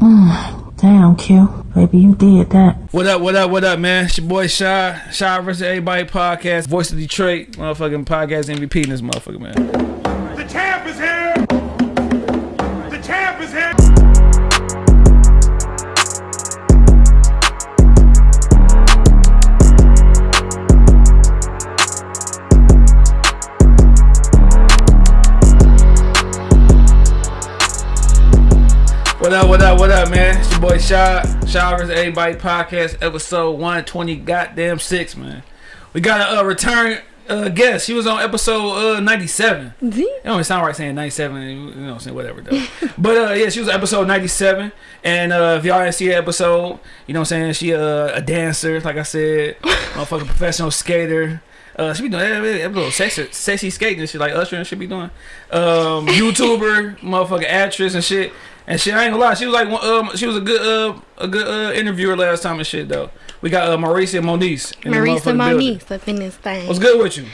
Damn, Q. Baby, you did that. What up, what up, what up, man? It's your boy Shy. Shy versus Everybody podcast. Voice of Detroit. Motherfucking podcast MVP in this motherfucker, man. Man? Your boy Shy. Shy Everybody podcast, episode 120, goddamn six, man. We got a uh, return uh, guest. She was on episode uh, 97. It don't sound right saying 97, you know what I'm saying, whatever, though. but uh, yeah, she was episode 97. And uh, if y'all didn't see the episode, you know what I'm saying, she uh, a dancer, like I said, motherfucking professional skater. Uh, she be doing that, that little sexy, sexy skating and shit like Usher and shit be doing. Um, YouTuber, motherfucking actress and shit. And shit, I ain't gonna lie, she was like, um, she was a good, uh, a good uh, interviewer last time and shit though. We got uh, Marisa Moniz. Marisa motherfucking building. Up in this thing. What's good with you?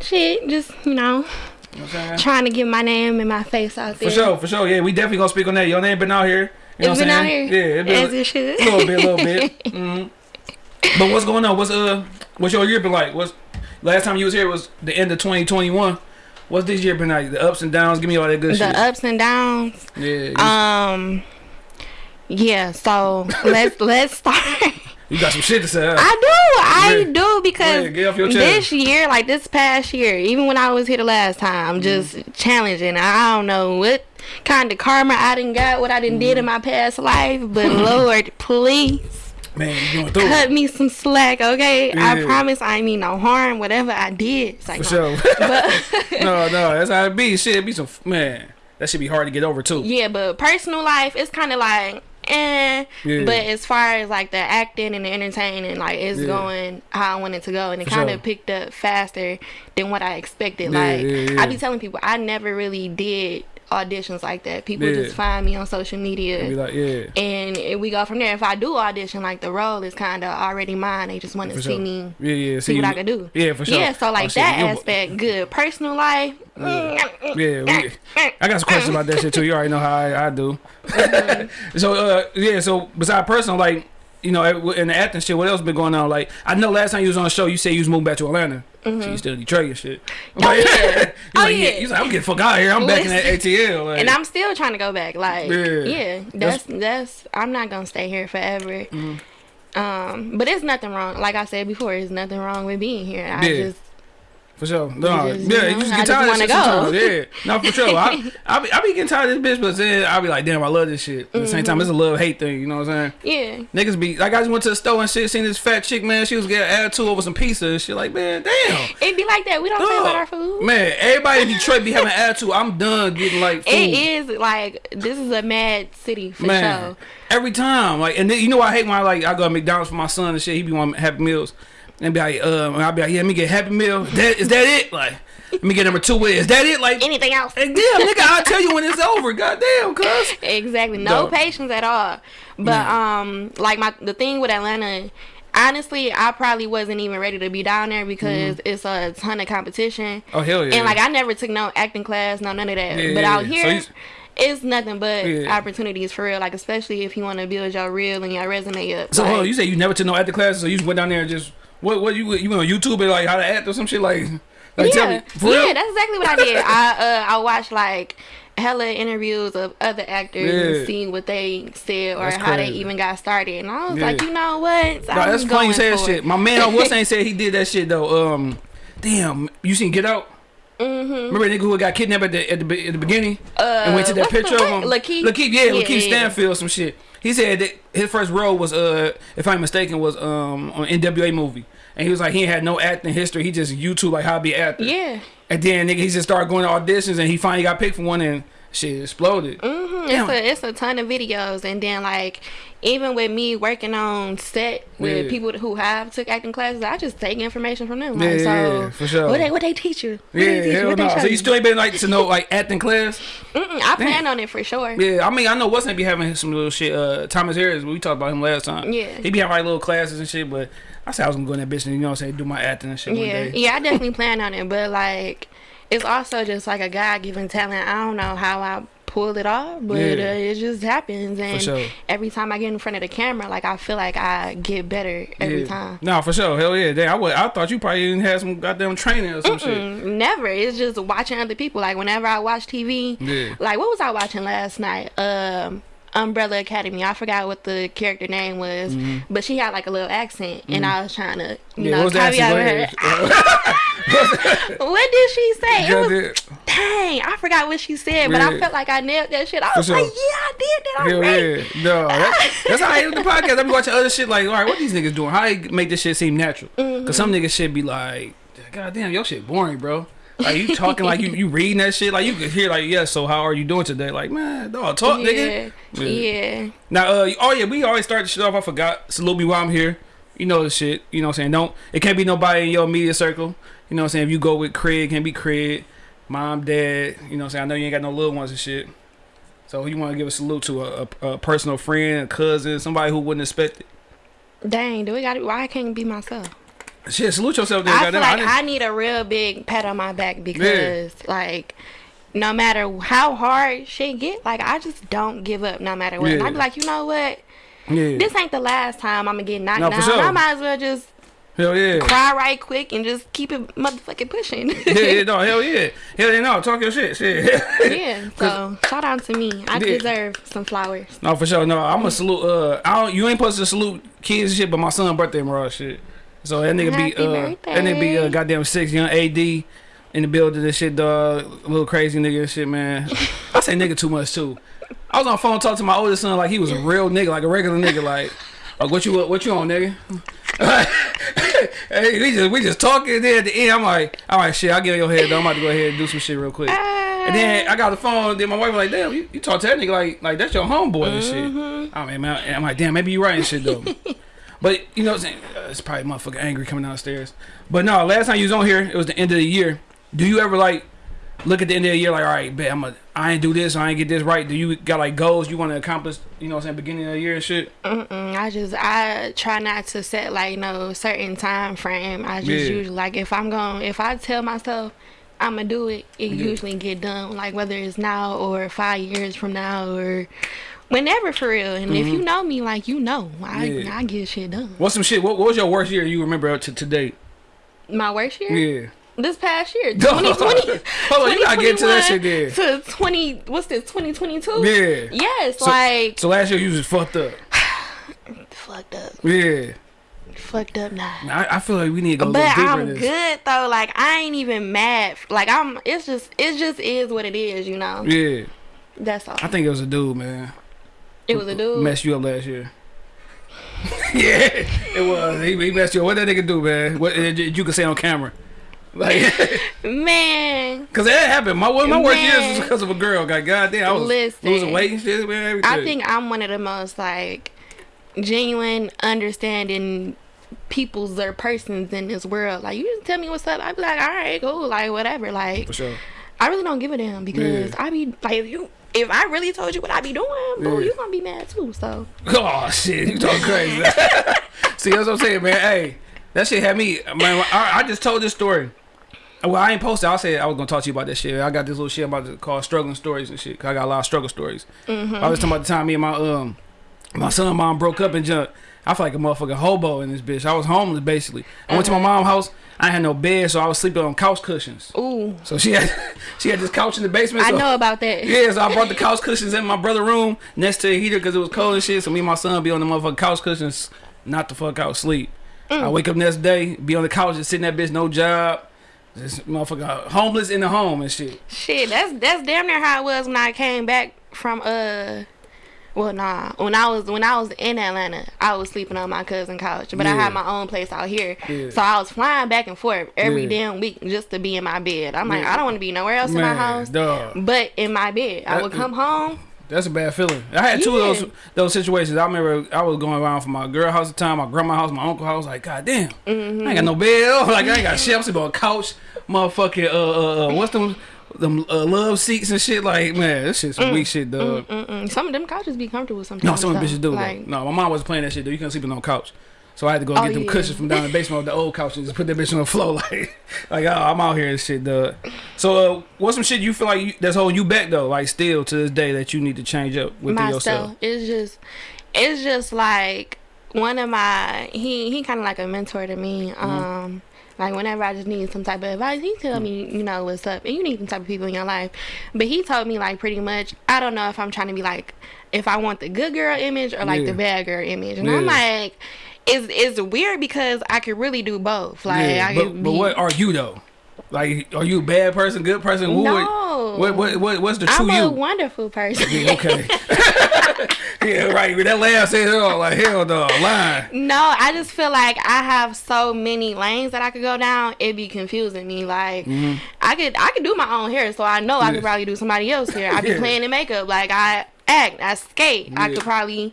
Shit, just you know, know what I'm saying? trying to get my name and my face out there. For sure, for sure. Yeah, we definitely gonna speak on that. Your name been out here. You know It's what been out here. Yeah, it been as it should. a little bit, a little bit. hmm But what's going on? What's uh, what's your year been like? What's last time you was here was the end of 2021. What's this year been like? The ups and downs. Give me all that good the shit. The ups and downs. yeah. Um, yeah. So let's let's start. you got some shit to say. huh? I do, I do because ahead, get off your chest. this year, like this past year, even when I was here the last time, Mm-hmm. Just challenging. I don't know what kind of karma I didn't got, what I didn't Mm-hmm. did in my past life, but Lord, please. Man, you going through it. cut me some slack, okay? I promise I ain't mean no harm. Whatever I did, it's like For sure. But no, no, that's how it be. Shit, it be some man. That should be hard to get over too. yeah, but personal life, it's kind of like, eh. Yeah. But as far as like the acting and the entertaining, like it's Yeah. going how I want it to go, and it kind sure. of picked up faster than what I expected. Yeah, like yeah, yeah. I be telling people, I never really did auditions like that. People Yeah. just find me on social media. Be like, yeah. and we go from there. If I do audition, like the role is kind of already mine. They just want to see sure. me Yeah, yeah. see what you- I can do. Yeah, for sure. Yeah, so like Oh, that aspect, good. Personal life, Yeah, we, I got some questions about that shit too. You already know how I, I do. so uh, yeah, so besides personal, like you know, in the acting shit, what else been going on? Like I know last time you was on the show, you said you was moving back to Atlanta. So you still in Detroit and shit. Oh, yeah. you Oh, like, yeah. Like, I'm getting fuck out of here. I'm back in that ATL. Like, and I'm still trying to go back. Like, Yeah. yeah, that's that's. I'm not gonna stay here forever. Mm-hmm. Um, but there's nothing wrong. Like I said before, there's nothing wrong with being here. I Yeah. just For sure. No, You just, yeah, you you just I get just tired of wanna this shit go. sometimes. Yeah. No, for sure. I, I, be, I be getting tired of this bitch, but then I be like, damn, I love this shit. At the same Mm-hmm. time, it's a love hate thing, you know what I'm saying? yeah. Niggas be like, I just went to the store and shit, seen this fat chick, man. She was getting attitude over some pizza and shit. Like, man, damn. It'd be like that. We don't Dog. about our food. Man, everybody in Detroit be having attitude. I'm done getting like food. It is like this is a mad city for man, sure. every time. Like, and then, you know I hate when I like I go to McDonald's for my son and shit. He be wanting Happy Meals, and be like, um, and I be like, yeah, let me get Happy Meal. That is that it? Like, let me get number two. Is that it? Like, Anything else? Damn, nigga, I'll tell you when it's over. Goddamn, cuz. Exactly. No patience at all. But um like my the thing with Atlanta honestly I probably wasn't even ready to be down there because it's a ton of competition. Oh, hell yeah. And like I never took no acting class, no none of that. Yeah, but yeah, out yeah. Here you- it's nothing but opportunities for real. Like especially if you want to build your reel and your resume up. So, like, hold on, you say you never took no acting classes, so you just went down there and just, what, what, you, you went on YouTube and like how to act or some shit? Like, like tell me. yeah, real? yeah, that's exactly what I did. I uh, I watched like hella interviews of other actors Yeah. and seeing what they said or That's how they even got started, and I was Yeah. like, you know what? Nah, that's I'm funny going say that shit. My man on what's name said he did that shit though. Um, damn, you seen Get Out? Mm-hmm. Remember the nigga who got kidnapped at the at the, at the beginning and went to that Uh, the picture of him? Lakeith? Lakeith, yeah, Yeah, Lakeith yeah, yeah. Stanfield, some shit. He said that his first role was uh, if I'm mistaken, was um on NWA movie, and he was like he had no acting history. He just YouTube like how to be an actor. Yeah. And then nigga, he just started going to auditions, and he finally got picked for one, and shit exploded. hmm Damn. It's a it's a ton of videos, and then like even with me working on set with Yeah. people who have took acting classes, I just take information from them. Yeah, Like, yeah, so yeah, for sure. What they what they teach you? What Yeah, they teach you? hell What no. show So you still ain't been like to know like acting class? Mm-mm, I plan on it for sure. Yeah, I mean I know what's gonna be having some little shit. Uh, Thomas Harris, we talked about him last time. Yeah. he be having like little classes and shit. But I said I was gonna go in that bitch and you know what I'm saying, do my acting and shit one Yeah, day. yeah, I definitely plan on it, but like, it's also just like a God given talent. I don't know how I pull it off, but Yeah. uh, it just happens. And sure. every time I get in front of the camera, like I feel like I get better every Yeah. time. No, for sure. Hell yeah. I, would, I thought you probably even had some goddamn training or some shit. Mm, Never. It's just watching other people. Like whenever I watch TV, Yeah. like what was I watching last night? Um, Umbrella Academy. I forgot what the character name was, but she had like a little accent, and I was trying to, you Mm-hmm. Yeah, know, what was that? caveat Go with ahead. her. what did she say? It was dang. I forgot what she said, but I felt like I nailed that shit. I was sure. like, yeah, I did that. I'm Hell yeah. No, that, that's how I end the podcast. I be watching other shit like, all right, what these niggas doing? How they make this shit seem natural? Because some niggas should be like, God damn, your shit boring, bro. Like you talking like you you reading that shit like you could hear like yeah so how are you doing today like man dog talk Yeah, nigga yeah. Yeah. Now, uh, oh yeah, we always start the shit off. I forgot. Salute me while I'm here. You know the shit. You know what I'm saying? Don't. It can't be nobody in your media circle. You know what I'm saying? If you go with Craig, can't be Craig, mom, dad. You know what I'm saying? I know you ain't got no little ones and shit. So you want to give a salute to a, a, a personal friend, a cousin, somebody who wouldn't expect it. Dang, do we got? It? Why I can't be myself? Shit, salute yourself there. I feel like I need a real big pat on my back because, like, no matter how hard shit get, like I just don't give up no matter what. And I Yeah. be like, you know what? yeah. This ain't the last time I'm gonna get knocked No, down. sure. I might as well just Hell yeah. cry right quick and just keep it motherfucking pushing. yeah, yeah, no, hell yeah. Hell yeah, no, talk your shit. Shit. yeah. So shout out to me. I Yeah. deserve some flowers. No, for sure. No, I'm gonna salute. Uh, I don't. You ain't supposed to salute kids and shit, but my son birthday tomorrow, shit. So that nigga be Happy uh, that nigga be uh, goddamn six young AD in the building. This shit, dog. A little crazy nigga and shit, man. I say nigga too much too. I was on the phone talking to my oldest son like he was a real nigga, like a regular nigga, like. Like what you what you on, nigga? hey, we just we just talking. there at the end, I'm like, all right, shit, I'll get in your head. Though. I'm about to go ahead and do some shit real quick. And then I got the phone. Then my wife was like, "Damn, you, you talk to that nigga like like that's your homeboy and shit." I mean, man, I'm like, "Damn, maybe you right and shit though." but you know, what I'm saying uh, it's probably motherfucking angry coming downstairs. But no, last time you was on here, it was the end of the year. Do you ever like look at the end of the year like, all right, bet I'm a, I ain't do this, I ain't get this right. Do you got like goals you want to accomplish? You know, what I'm saying beginning of the year and shit. Mm-mm, I just I try not to set like no certain time frame. I just Yeah. usually like if I'm going if I tell myself I'm gonna do it, it usually get done. Like whether it's now or five years from now or whenever for real. And if you know me, like you know, I Mm-hmm. Yeah. I get shit done. What's some shit? What, what was your worst year you remember up to to date? My worst year, Yeah. this past year, 2020. Hold 2020. on, you gotta get to that shit there. To 20, what's this? 2022. Yeah. Yes, So, like so last year you was fucked up. fucked up, Yeah. fucked up now. I, I feel like we need to go But I'm this. good though. Like I ain't even mad. Like I'm. It's just. It just is what it is. You know. Yeah. That's all. I think it was a dude, man. It was a dude. Messed you up last year. yeah, it was. He, he messed you up. What that nigga do, man? What uh, you can say on camera? Like, Man, cause that happened. My my worst years was because of a girl. God, goddamn, I was Listen. losing weight and shit, man. Everything. I think I'm one of the most like genuine, understanding peoples or persons in this world. Like you just tell me what's up. I be like, all right, cool, like whatever. Like for sure. I really don't give a damn because Yeah. I be like you. If I really told you what I be doing, boo, Yeah. you gonna be mad too. So Oh shit, you talking crazy? See, that's what I'm saying, man. Hey, that shit had me. Man, I, I just told this story. Well, I ain't posted. I said I was gonna talk to you about that shit. I got this little shit about to call struggling stories and shit. 'cause I got a lot of struggle stories. I was talking about the time me and my um my son and mom broke up and junk. I feel like a motherfucking hobo in this bitch. I was homeless basically. I went to my mom's house. I had no bed, so I was sleeping on couch cushions. ooh, So she had she had this couch in the basement. I know about that. yeah, so I brought the couch cushions in my brother' room next to the heater because it was cold and shit. So me and my son be on the motherfucking couch cushions, not the fuck out sleep. I wake up next day, be on the couch just sitting that bitch, no job, This motherfucker homeless in the home and shit. Shit, that's that's damn near how it was when I came back from uh well nah. When I was when I was in Atlanta, I was sleeping on my cousin's couch. But I had my own place out here. Yeah. So I was flying back and forth every Yeah. damn week just to be in my bed. I'm like, I don't want to be nowhere else in my house. dog. But in my bed. I would come home. That's a bad feeling. I had two of those those situations. I remember I was going around from my girl house at the time, my grandma house, my uncle house. Like, god damn, I ain't got no bed. Like, I ain't got shit. I'm sleeping on a couch, motherfucking. Uh, uh, uh what's them? Them uh, love seats and shit. Like, man, this shit's some weak shit, dog. Mm-mm. Some of them couches be comfortable sometimes. No, some bitches do. Like. No, my mom wasn't playing that shit though. You couldn't sleep on no couch. So I had to go Oh, get them yeah. cushions from down in the basement of the old couch and just put that bitch on the floor like, like oh, I'm out here and shit, dog. So uh, what's some shit you feel like you, that's holding you back though, like still to this day that you need to change up within myself. yourself? It's just, it's just like one of my he he kind of like a mentor to me. Mm-hmm. Um, like whenever I just need some type of advice, he tell me you know what's up, and you need some type of people in your life. But he told me like pretty much, I don't know if I'm trying to be like if I want the good girl image or like Yeah. the bad girl image, and I'm like. It's, it's weird because I could really do both. Like yeah, I but, could but be, what are you though? Like, are you a bad person, good person? No. what, what, what, what's the true you? I'm a you? wonderful person. Yeah, okay. yeah, right. That laugh says it all. Like, hell no, lying. No, I just feel like I have so many lanes that I could go down. It'd be confusing me. Like I could I could do my own hair, so I know I Mm-hmm. Could probably do somebody else's hair. I'd be Yeah. playing in makeup. Like I act, I skate. I could probably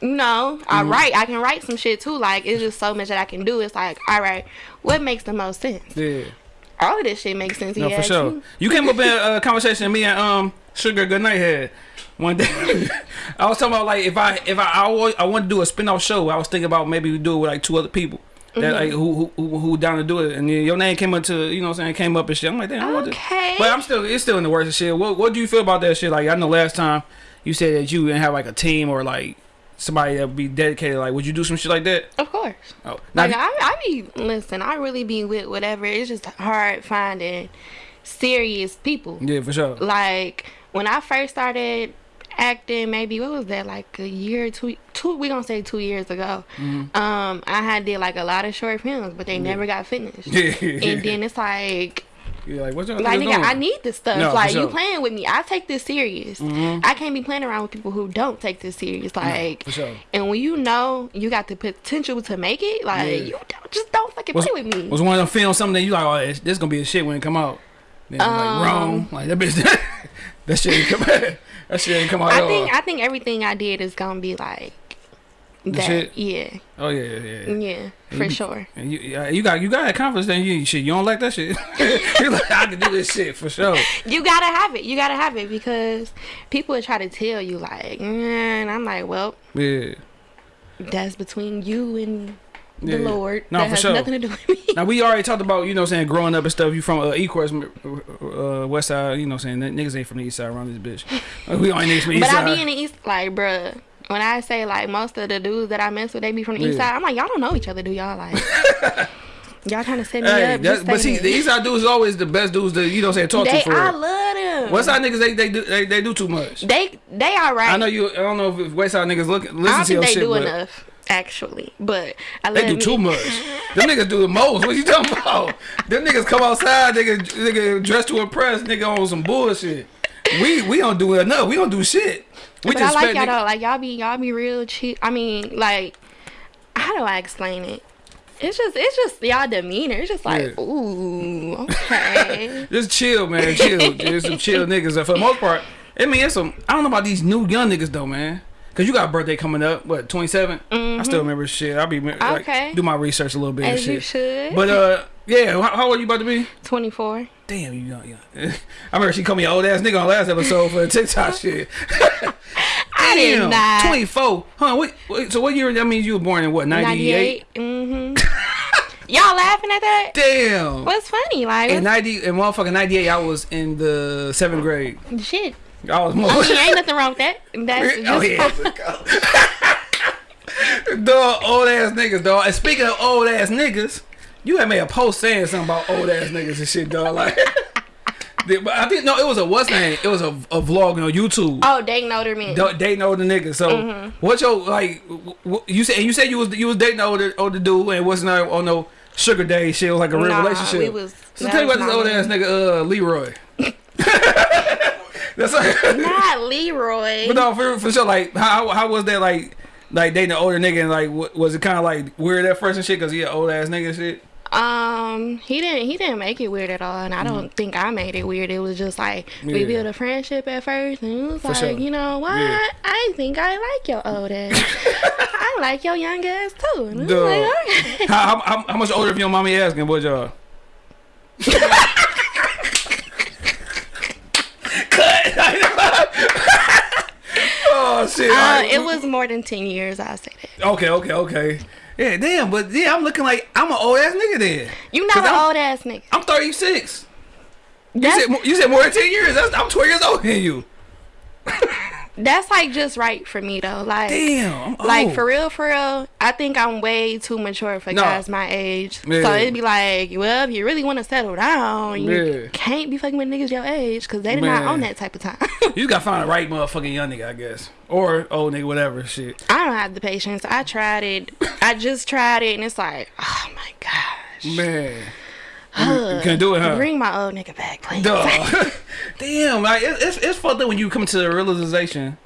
you know, I Mm-hmm. write. I can write some shit too. Like it's just so much that I can do. It's like, all right, what makes the most sense? Yeah. All of this shit makes sense. No, you for sure. me. You came up in a conversation me and um Sugar Goodnight had one day. I was talking about like if I if I I, always, I want to do a spin off show. I was thinking about maybe we do it with like two other people. That Mm-hmm. like who, who who who down to do it, and then your name came up to you know what I'm saying came up and shit. I'm like, damn. Okay. But I'm still it's still in the works and shit. What what do you feel about that shit? Like I know last time you said that you didn't have like a team or like somebody that would be dedicated. Like would you do some shit like that? Of course. Oh, now, Like I, I be listen. I really be with whatever. It's just hard finding serious people. yeah, for sure. like when I first started acting, maybe what was that like a year, two, two we gonna say two years ago. Mm-hmm. Um, I had did like a lot of short films, but they never got finished. Yeah, And then it's like, Like, what's your like nigga, doing? I need this stuff. No, like sure. You playing with me, I take this serious. I can't be playing around with people who don't take this serious. Like, for sure. and when you know you got the potential to make it, like Yeah. you don't, just don't fucking was, play with me. was one of them films something that you like, oh, this, this gonna be a shit when it come out. Then Um, like wrong, like that bitch, that shit ain't come, that shit ain't come out I at all. think I think everything I did is gonna be like that. shit? Yeah, oh yeah, yeah, yeah. yeah, for you- sure. And you, yeah, you got you got that confidence. Then you shit, you don't like that shit. You're like, I can do this shit for sure. You gotta have it. You gotta have it because people would try to tell you like, and I'm like, well, Yeah. that's between you and the Yeah. Lord. No, that for has sure. nothing to do with me. Now we already talked about you know saying growing up and stuff. You from uh, Ecorse, uh, West Side. You know saying that niggas ain't from the East Side around this bitch. We only niggas from the but East I Side. be in the east, like, bruh. When I say like most of the dudes that I mess with, they be from the east side. I'm like, y'all don't know each other, do y'all? Like, y'all trying to set me Hey, up? that, but see, the East Side dudes is always the best dudes that you know what I'm saying talk they, to for. I love them. West Side niggas they they do they, they do too much. They they all right. I know you. I don't know if West Side niggas look listen I don't to think your they shit, do enough, actually. But I they do me. too much. Them niggas do the most. What you talking about? Them niggas come outside, nigga, nigga dressed to impress, nigga on some bullshit. We we don't do enough. We don't do shit. We But I like y'all though. Like y'all be y'all be real cheap. I mean, like, how do I explain it? It's just it's just y'all demeanor. It's just like, Yeah. ooh, okay. Just chill, man. Chill. Just some chill niggas. For the most part, I mean, it's some. I don't know about these new young niggas though, man. Cause you got a birthday coming up. What, 27? I still remember shit. I'll be like, Mm-hmm. Okay. do my research a little bit and As shit. you should. But uh, yeah. How, how old you about to be? Twenty four. Damn, you young, young. I remember she called me an old ass nigga on last episode for the TikTok shit. I did Damn, not. 24. Huh? Wait, wait, so what year? That means you were born in what? 98. 98. Mm-hmm. y'all laughing at that? Damn. What's funny? Like, In 90, in motherfucking 98, I was in the seventh grade. shit. I was more. I mean, ain't nothing wrong with that. That's just oh yeah. dog, old ass niggas, dog. And speaking of old ass niggas, you had made a post saying something about old ass niggas and shit, dog. Like, the- but I think no, it was a what's name? It was a, a vlog on YouTube. Oh, dating older men. Da- dating older niggas. So Mm-hmm. what's your like? You said you said you was you was dating older older dude and it wasn't on no sugar day shit. It was like a real Nah, relationship. we was- so tell me about this old ass nigga, uh, Leroy. That's like, Not Leroy. but no, for, for sure. Like, how how was that like? Like dating an older nigga and like, was it kind of like weird at first and shit? Cause he an old ass nigga and shit. Um, he didn't he didn't make it weird at all, and I don't think I made it weird. It was just like we Mm-hmm. Built a friendship at first, and it was like, sure. you know what? Yeah. I think I like your old ass. I like your young ass too. And I was like, okay. how, how, how much older if your mommy asking? What y'all? Cut. oh shit. Uh, it was more than ten years. I say that. Okay, okay, okay. Yeah, damn, but yeah, I'm looking like I'm an old ass nigga then. You not an I'm- old ass nigga. I'm 36. You said, you said more than 10 years. That's, I'm 12 years older than you. that's like just right for me though. Like, Damn. I'm like for real, for real. I think I'm way too mature for No. guys my age. Yeah. So it'd be like, well, if you really want to settle down, you Yeah. can't be fucking with niggas your age because they did Man. not own that type of time. You gotta find the right motherfucking young nigga, I guess. Or old nigga, whatever. Shit. I don't have the patience. I tried it. I just tried it, and it's like, oh my gosh. Man. You, you can't do it, huh? Bring my old nigga back, please. Duh. Damn, like, it, it's, it's fucked up when you come to the realization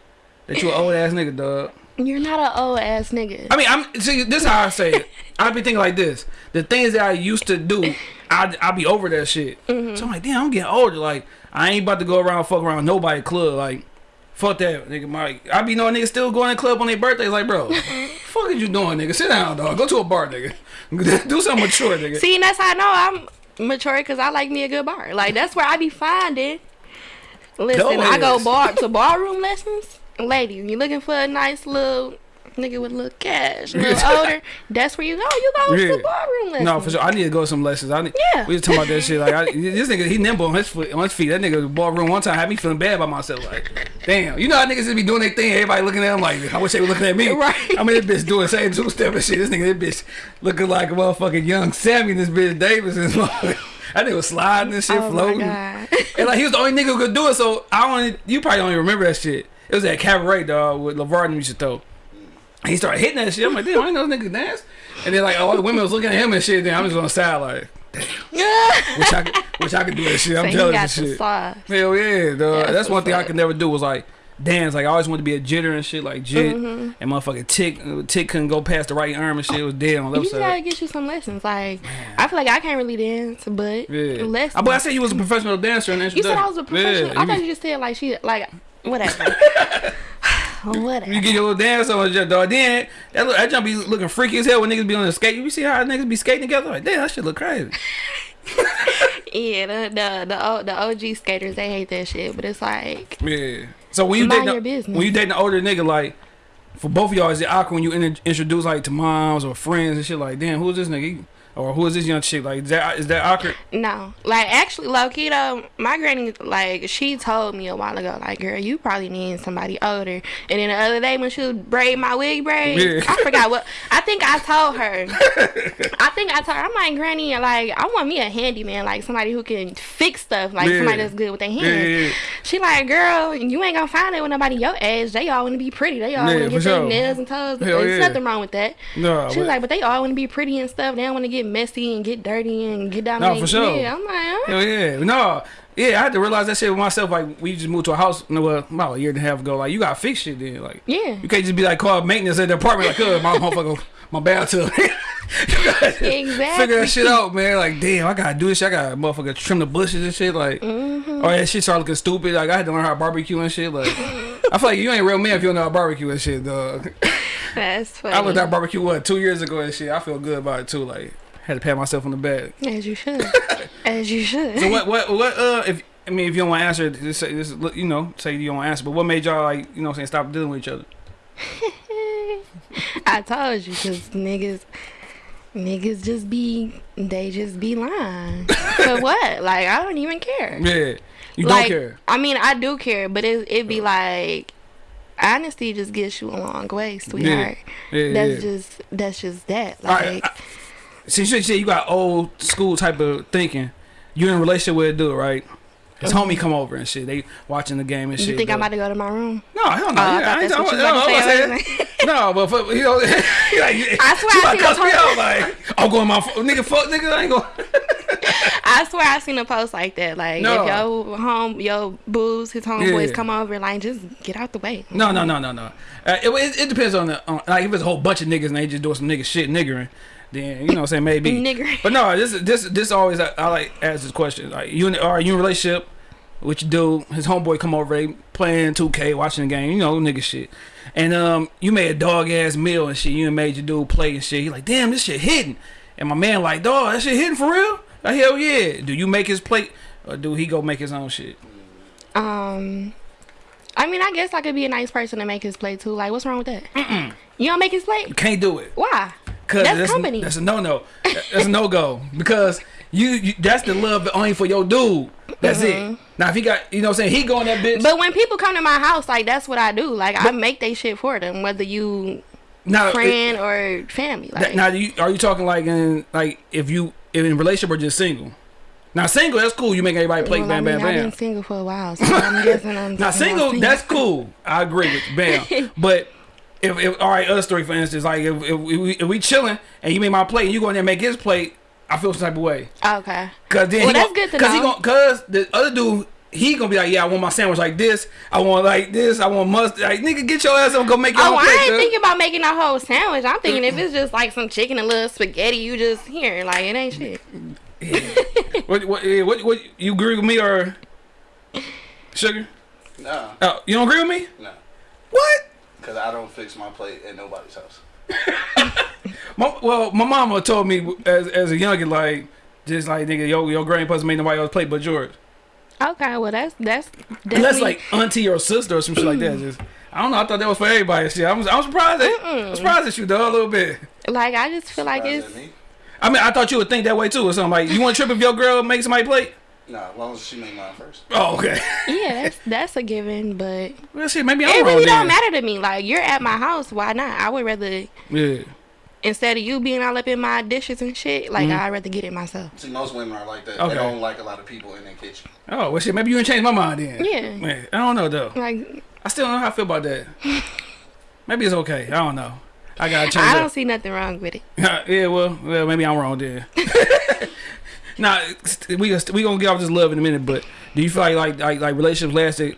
that you an old ass nigga, dog. You're not an old ass nigga. I mean, I'm see. This is how I say it. I be thinking like this: the things that I used to do, I I be over that shit. Mm-hmm. So I'm like, damn, I'm getting older. Like, I ain't about to go around fuck around nobody club. Like, fuck that, nigga. Mike, I be knowing niggas still going to club on their birthdays. Like, bro, fuck is you doing, nigga? Sit down, dog. Go to a bar, nigga. do something mature, nigga. See, and that's how I know I'm mature because I like me a good bar. Like that's where I be finding. Listen, I go bar to ballroom lessons. Lady, you looking for a nice little nigga with a little cash, a little older? That's where you go. You go Yeah. to ballroom lessons. No, for sure. I need to go to some lessons. I need, Yeah. We just talking about that shit. Like I, this nigga, he nimble on his foot, on his feet. That nigga ballroom one time had me feeling bad about myself. Like, damn, you know how niggas just be doing their thing. Everybody looking at him like, I wish they were looking at me. Right. I mean, this bitch doing same two step and shit. This nigga, this bitch looking like a motherfucking young Sammy. and This bitch Davis and that nigga was sliding and shit, Oh my floating. god. And like he was the only nigga who could do it. So I only, you probably don't even remember that shit. It was at Cabaret, dog, with LeVar and used to throw. And he started hitting that shit. I'm like, damn, I ain't know this nigga dance. And then like all the women was looking at him and shit. Then I'm just on the side like, wish I could, wish I could do that shit. I'm so jealous and the shit. sauce. Hell yeah, dog. That's That's one thing I could never do was like dance. Like I always wanted to be a jitter and shit, like jit. Mm-hmm. And motherfucking tick, tick couldn't go past the right arm and shit. It was dead on the You left just gotta get you some lessons. Like I feel like I can't really dance, but Yeah. lessons. Uh, But I said you was a professional dancer the you said I was a professional. Yeah, I thought you just said like she like whatever. whatever. You get your little dance on your dog. Then that look, that jump be looking freaky as hell when niggas be on the skate. You see how niggas be skating together? Like, damn, that shit look crazy. Yeah, the the the, the OG skaters they hate that shit, but it's like Yeah. So when you dating a, when you dating an older nigga, like for both of y'all, is it awkward when you in, introduce like to moms or friends and shit? Like, damn, who is this nigga? Or who is this young chick? Like, is that is that awkward? no, like actually, low key though, my granny like she told me a while ago, like, girl, you probably need somebody older. And then the other day when she would braid my wig braid, Yeah. I forgot what I think I told her. I think I told her, I'm like, granny, like I want me a handyman, like somebody who can fix stuff, like Yeah. somebody that's good with their hands. Yeah. She like, girl, you ain't gonna find it with nobody your age. They all want to be pretty. They all want to get their nails and toes. Hell There's nothing wrong with that. No, She was like, but they all want to be pretty and stuff. They don't want to get messy and get dirty and get down. No, for sure. Yeah, I'm like, huh? Hell yeah, no, yeah. I had to realize that shit with myself. Like, we just moved to a house, no, well, about a year and a half ago. Like, you gotta fix shit then. Like, Yeah. you can't just be like call maintenance at the apartment. Like, uh, my motherfucker, my bathtub. Exactly. figure that shit out, man. Like, damn, I gotta do this. shit. I gotta motherfucker trim the bushes and shit. Like, Mm-hmm. or that shit start looking stupid. Like, I had to learn how to barbecue and shit. Like, I feel like you ain't real man if you don't know how to barbecue and shit, dog. That's funny. I learned to barbecue what two years ago and shit. I feel good about it too. Like, had to pat myself on the back. As you should. As you should. So what? What? What? Uh, if I mean, if you don't want to answer, just say, look, you know, say you don't want to answer. But what made y'all like, you know, I'm saying, stop dealing with each other? I told you, cause niggas, niggas just be, they just be lying. For what? Like I don't even care. Yeah, you like, don't care. I mean, I do care, but it it be like, honesty just gets you a long way, sweetheart. Yeah, That's yeah. just that's just that. Like, Since you say you got old school type of thinking, you in a relationship with a dude, right? His homie come over and shit. They watching the game and shit. you think but- I'm about to go to my room? No, hell no. Oh, I yeah, thought ain't that's what talking- about to no. I'm about to No, but for, you know, he like, I swear you I about seen cuss a me post- out like, I'm going my nigga, fuck nigga, I ain't going. I swear I seen a post like that. Like No. if your home, your booze, his homeboys Yeah. come over, like just get out the way. No, no, no, no, no. Uh, it, it, it depends on the on, like if it's a whole bunch of niggas and they just doing some nigga shit niggering, then you know what I'm saying maybe. Niggering. But no, this is this this always I, I like ask this question like you in, are you in a relationship? What you do? His homeboy come over, they playing 2K, watching the game, you know, nigga shit. And um, you made a dog ass meal and shit. You and made your dude play and shit. He like, damn, this shit hidden. And my man like, dog, that shit hidden for real? Like, hell yeah. Do you make his plate or do he go make his own shit? Um, I mean, I guess I could be a nice person to make his plate too. Like, what's wrong with that? Mm -mm. You don't make his plate? You can't do it. Why? Cause That's that's, company. That's a no no. That's a no go because you, you that's the love only for your dude. That's it. Now if he got you know what I'm saying he going that bitch. Mm-hmm. But when people come to my house, like that's what I do. Like I make they shit for them, whether you now, friend or family. Like now you, are you talking like in like if you if in relationship or just single? Now single that's cool. You make everybody play well, bam I mean, bam I've been single for a while, so I'm guessing I'm Now talking single, that's cool. I agree with you, bam. but if, if all right, other story for instance, like if, if, we, if we chilling and you make my plate and you go in there and make his plate, I feel some type of way. Okay. Cause then Well, he that's gon- good to cause he know. gon' cause the other dude he gonna be like, yeah, I want my sandwich like this. I want like this. I want mustard. Like nigga, get your ass up and go make your Oh, own I plate. ain't cuz. thinking about making a whole sandwich. I'm thinking if it's just like some chicken and a little spaghetti, you just here, like it ain't shit. what, what, eh, what, what, you agree with me or sugar? No, Oh, you don't agree with me? no. What? Because I don't fix my plate at nobody's house. My, well, my mama told me as as a youngin, like just like nigga, your your grandpa's made to make nobody else plate but yours. Okay, well that's that's Unless like auntie or sister or some shit like that. Just I don't know. I thought that was for everybody. Shit, I'm I'm surprised. At, I'm surprised at you though a little bit. like I just feel like Surprised it's? I mean, I thought you would think that way too, or something like you want to trip if your girl makes somebody plate. No, as long as she make mine first. Oh, okay. yeah, that's that's a given, but well, shit, maybe I'm it really don't matter to me. Like you're at my house, why not? I would rather Yeah. instead of you being all up in my dishes and shit, like mm-hmm. I'd rather get it myself. See, most women are like that. Okay. They don't like a lot of people in their kitchen. Oh, well, shit. Maybe you didn't change my mind then. Yeah. Man, I don't know though. Like I still don't know how I feel about that. maybe it's okay. I don't know. I gotta change. I don't see nothing wrong with it. yeah, well, well, maybe I'm wrong then. Nah, we we gonna get off this love in a minute, but do you feel like like like, like relationships lasted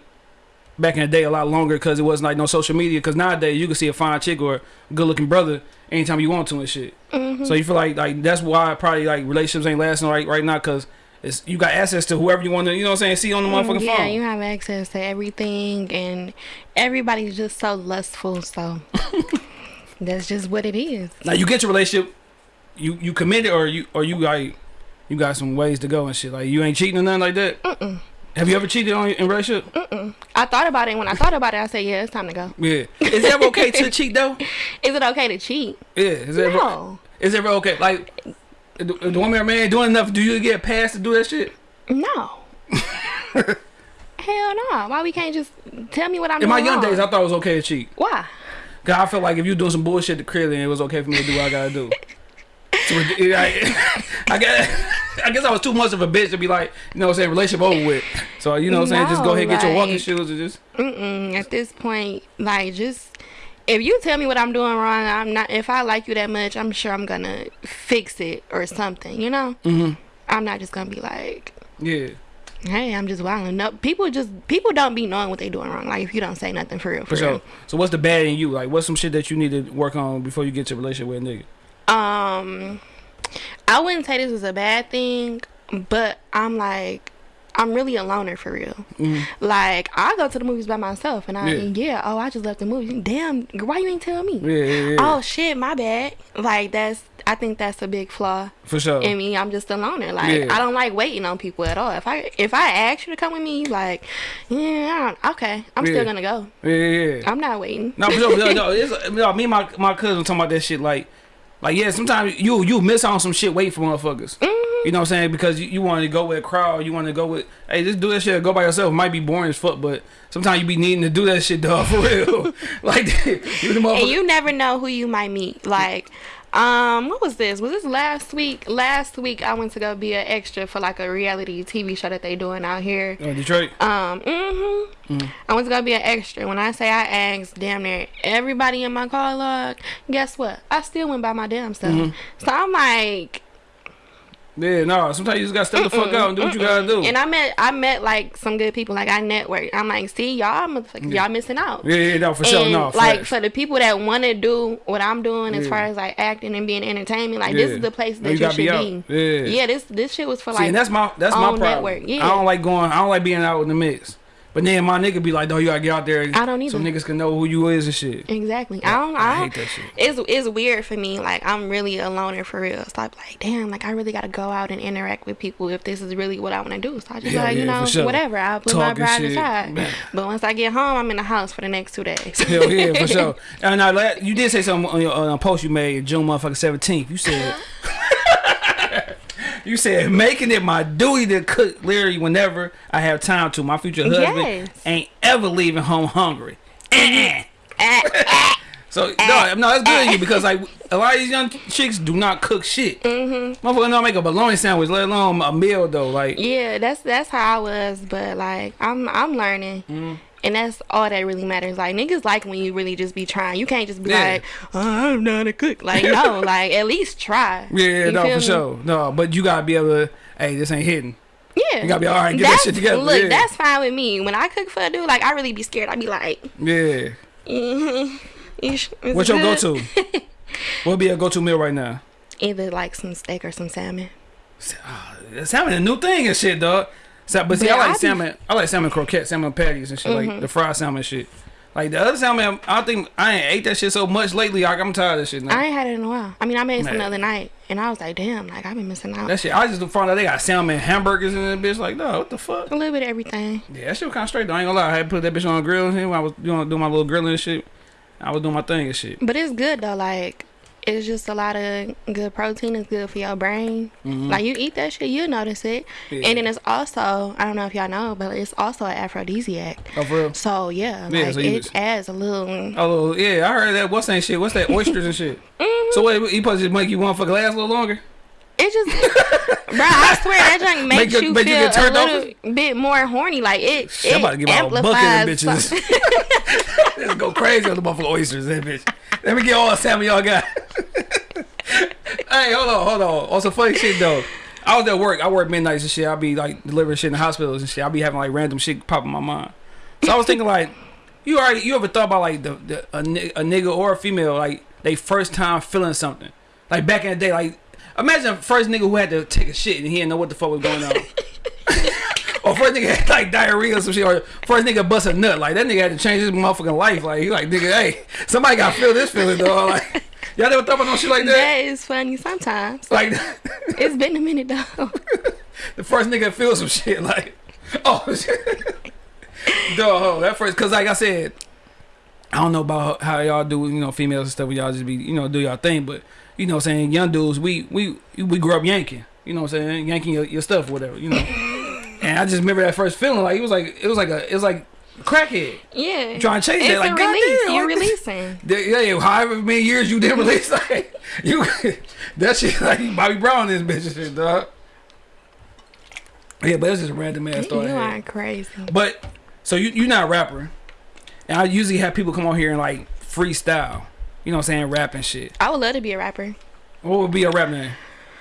back in the day a lot longer because it wasn't like no social media? Because nowadays you can see a fine chick or good looking brother anytime you want to and shit. Mm-hmm. So you feel like like that's why probably like relationships ain't lasting right right now because. It's, you got access to whoever you want to, you know what I'm saying, see on the motherfucking Mm, yeah, phone. you have access to everything, and everybody's just so lustful. So that's just what it is. Now you get your relationship, you you committed or you or you like you got some ways to go and shit. Like you ain't cheating or nothing like that. Mm-mm. Have you ever cheated on in relationship? I thought about it. When I thought about it, I said, "Yeah, it's time to go." Yeah. Is it ever okay to cheat though? Is it okay to cheat? Yeah. Is it ever, No, is it ever okay? Like the, the woman or man doing enough, do you get passed to do that shit? no. Hell no. Why we can't just tell me what I'm In my young wrong? days, I thought it was okay to cheat. Why? Cause I felt like if you doing some bullshit to clearly, it was okay for me to do what I gotta do. So, it- I, I guess I guess I was too much of a bitch to be like, you know what I'm saying, relationship over with. So you know what I'm saying, just go ahead and get your walking shoes and just Mm-mm. At this point, like just if you tell me what I'm doing wrong, I'm not. If I like you that much, I'm sure I'm gonna fix it or something. You know. mm-hmm. I'm not just gonna be like, yeah. hey, I'm just wilding. No, people just people don't be knowing what they doing wrong. Like if you don't say nothing for real, for, For sure. real. So what's the bad in you? Like, what's some shit that you need to work on before you get to a relationship with a nigga? Um, I wouldn't say this is a bad thing, but I'm like, I'm really a loner for real. Like I go to the movies by myself, and I Yeah. yeah, oh, I just left the movie. Damn, why you ain't tell me? Yeah, yeah, yeah. Oh shit, my bad. Like that's I think that's a big flaw For sure. in me. I'm just a loner. Like Yeah. I don't like waiting on people at all. If I if I ask you to come with me, you like yeah, I don't- okay, I'm still gonna go. yeah, yeah, yeah. I'm not waiting. No, for sure. no, no, it's, no, me and my my cousin talking about that shit. Like, like yeah, sometimes you you miss on some shit waiting for motherfuckers. Mm-hmm. You know what I'm saying? Because you, you want to go with a crowd, you want to go with hey, just do that shit. Go by yourself. It might be boring as fuck, but sometimes you be needing to do that shit, dog, for real. like, you the motherfucker. and you never know who you might meet. Like, um, what was this? Was this last week? Last week I went to go be an extra for like a reality TV show that they doing out here. Uh, Detroit. Um, mm-hmm. I went to go be an extra. When I say I asked damn near everybody in my car log, guess what? I still went by my damn self. So I'm like, Yeah, no. Sometimes you just gotta step the fuck out and do what you gotta do. and I met I met like some good people. Like I networked. I'm like, see y'all, motherfuckers, y'all missing out. yeah, yeah, no, for sure, and no. like for the people that want to do what I'm doing as Yeah. far as like acting and being entertainment, like this is the place that you you, should be be. out. Yeah. this this shit was for See, like and that's my that's my problem. network. Yeah. I don't like going. I don't like being out in the mix. But then my nigga be like, "No, you gotta get out there." I don't So either. niggas can know who you is and shit. Exactly. I don't. I I, hate that shit. It's it's weird for me. Like I'm really a loner for real. So I'm like, damn. Like I really got to go out and interact with people if this is really what I want to do. So I just Yeah, like you know sure. whatever. I'll put my Talk and pride aside. But once I get home, I'm in the house for the next two days. Hell yeah, for sure. And I let you did say something on your on a post you made June motherfucking seventeenth. You said. Uh-huh. You said making it my duty to cook literally whenever I have time to. My future husband Yes. ain't ever leaving home hungry. So no, no, that's good you because like a lot of these young chicks do not cook shit. Mm-hmm. Motherfucker don't make a bologna sandwich, let alone a meal though. Like yeah, that's that's how I was. But like I'm I'm learning. Mm-hmm. And that's all that really matters. Like niggas like when you really just be trying. You can't just be Yeah. like, oh, I don't know how to cook. Like no, like at least try. yeah, You no, for me? sure. No, but you gotta be able to. Hey, this ain't hidden. Yeah. You gotta be alright, get that shit together, Look, yeah. that's fine with me. When I cook for a dude, like I really be scared. I be like, Yeah. mm-hmm. What's your go-to? What'd be a go to meal right now? Either like some steak or some salmon. Salmon a new thing and shit, dog. Sa- But see, I But I like be- salmon. I like salmon croquettes, salmon patties and shit, Mm-hmm. like the fried salmon shit. Like the other salmon, I think I ain't ate that shit so much lately. Like I'm tired of that shit. Now. I ain't had it in a while. I mean, I made some the other night, and I was like, damn, like I've been missing out. that shit, I just found out they got salmon hamburgers in that bitch. Like, no, what the fuck? a little bit of everything. Yeah, that shit was kind of straight. Though. I ain't gonna lie. I had put that bitch on a grill and. When I was doing, doing my little grilling and shit. I was doing my thing and shit. But it's good though. Like it's just a lot of good protein. It's good for your brain. Like you eat that shit, you notice it. Mm-hmm. Yeah. And then it's also I don't know if y'all know, but it's also an aphrodisiac. Oh, for real? So yeah, Yeah, like so it adds a little. Oh yeah, I heard that. What's that shit? What's that? Oysters and shit. Mm-hmm. So what? He supposed to make you want for glass a little longer? It just, bro. I swear that junk Make makes you- you, make you feel get turned a little bit more horny. Like it, Shit, I'm it about to get my of amplifies. bitches. Let's go crazy on the motherfucking oysters, that bitch. Let me get all the salmon y'all got. hey, hold on, hold on. Some funny shit though. I was at work. I work midnights and shit. I be like delivering shit in the hospitals and shit. I be having like random shit pop in my mind. So I was thinking like, you already you ever thought about like the, the a, a nigga or a female like they first time feeling something like back in the day like imagine the first nigga who had to take a shit and he didn't know what the fuck was going on. Or first nigga had like diarrhea or some shit, or first nigga bust a nut. Like that nigga had to change his motherfucking life. Like he like nigga, hey, somebody gotta feel this feeling though. Like y'all never thought about no shit like that. that is funny sometimes. Like It's been a minute though. the first nigga feel some shit. Like oh shit, dog. That first, cause like I said, I don't know about how y'all do, you know, females and stuff. where Y'all just be, you know, do y'all thing. But you know, what I'm saying young dudes, we we we grew up yanking. You know, what I'm saying yanking your, your stuff, whatever. You know. And I just remember that first feeling, like it was like it was like a it was like crackhead. Yeah. Trying to chase it's that, like, a release. goddamn, You're releasing. Yeah, yeah, however many years you didn't release, like you, that shit like Bobby Brown, this bitch and shit, dog. Yeah, but it's just a random ass You story. are crazy. But so you you're not a rapper, and I usually have people come on here and like freestyle. You know what I'm saying, rap and shit. I would love to be a rapper. What would be a rap name?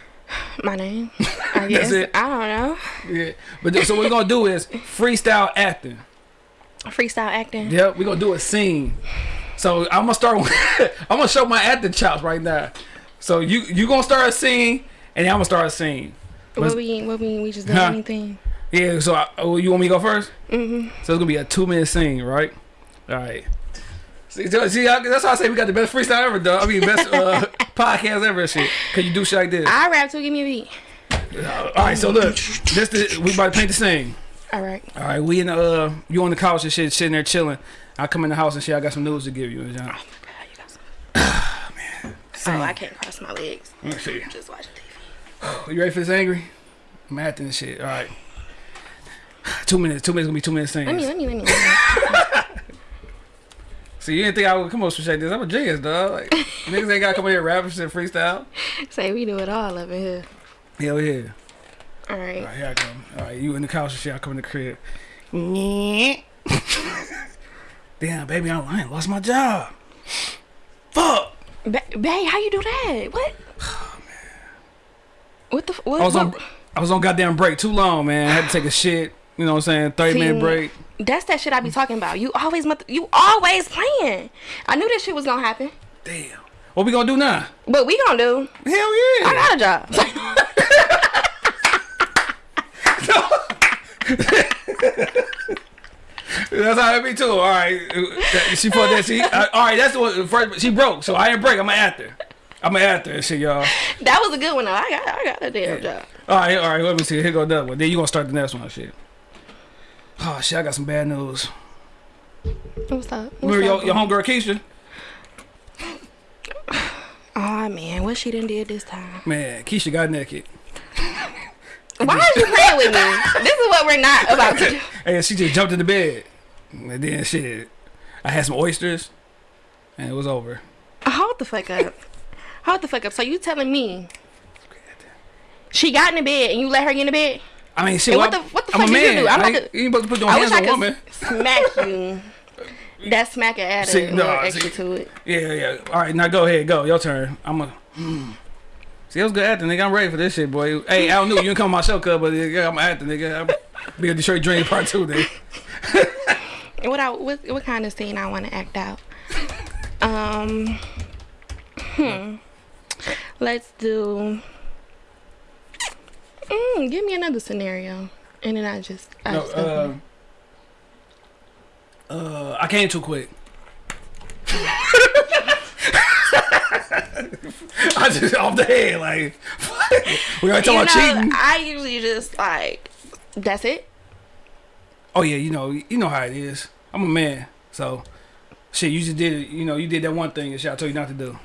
My name. I guess. I don't know. Yeah, but so what we're gonna do is freestyle acting. Freestyle acting. Yep, we're gonna do a scene. So I'm gonna start. With, I'm gonna show my acting chops right now. So you you gonna start a scene, and I'm gonna start a scene. What we what we we just do Huh? anything. Yeah. So I, oh, you want me to go 1st Mm-hmm. So it's gonna be a two minute scene, right? All right. See, see, I- that's why I say we got the best freestyle ever, dog. I mean, best uh, podcast ever, and shit. Cause you do shit like this. I rap too. Give me a beat. All right. So look, this the, we about to paint the scene. All right. All right. We in the uh, you on the couch and shit, sitting there chilling. I come in the house and shit. I got some news to give you. John. So I can't cross my legs. Let me see. Just watch TV. You ready for this angry? I'm acting and shit. All right. Two minutes. Two minutes gonna be two minutes Let me things. let me let me. Let me. See, you didn't think I would come on some shit like this. I'm a genius, dog. Like, niggas ain't gotta come here rapping and shit freestyle. Say we do it all up in here. Hell yeah. All All right. right, here I come. All right, you in the couch and shit. I come in the crib. Damn, baby, I, I ain't lost my job. Fuck. Ba- how you do that? What? Oh, what the? What? I was on. what- I was on goddamn break too long, man. I had to take a shit. You know what I'm saying? Thirty minute break. That's that shit I be talking about. You always, you always playing. I knew this shit was gonna happen. Damn. What we gonna do now? What we gonna do. Hell yeah. I got a job. That's how it be too. All right, she fucked that. She uh, all right. That's the one. First, she broke, so I ain't break. I'm an actor. I'm an actor and shit, y'all. That was a good one though. I got I got a damn job. All right, all right. Let me see. Here go another one. Then you gonna start the next one, shit. Oh shit! I got some bad news. What's up? What's Remember your, your homegirl Keisha? Oh man, what she done did this time? Man, Keisha got naked. Why are you playing with me? This is what we're not about to do. And she just jumped in the bed. And then shit, I had some oysters, and it was over. Hold the fuck up. Hold the fuck up. So you telling me she got in the bed and you let her get in the bed? I mean, shit. What the- what the I'm fuck you man. do? I'm I about to- you ain't supposed to put your I hands on a woman. smack you. That smack it added See, a no, extra see- to it. Yeah, yeah. All right, now go ahead. Go. Your turn. I'm a. Mm. See, that was good acting, nigga. I'm ready for this shit, boy. Hey, I don't know you didn't come on my show, cuz, but yeah, I'm acting, nigga. I'm be a Detroit Dream Part Two, nigga. What I what, what kind of scene I want to act out? Um, hmm. Let's do. Mm, give me another scenario, and then I just. I No, just go uh, uh, I came too quick. I just off the head, like we already you talking about cheating. I usually just like. That's it. Oh yeah, you know, you know how it is. I'm a man, so shit. You just did it. You know, you did that one thing that shit I told you not to do.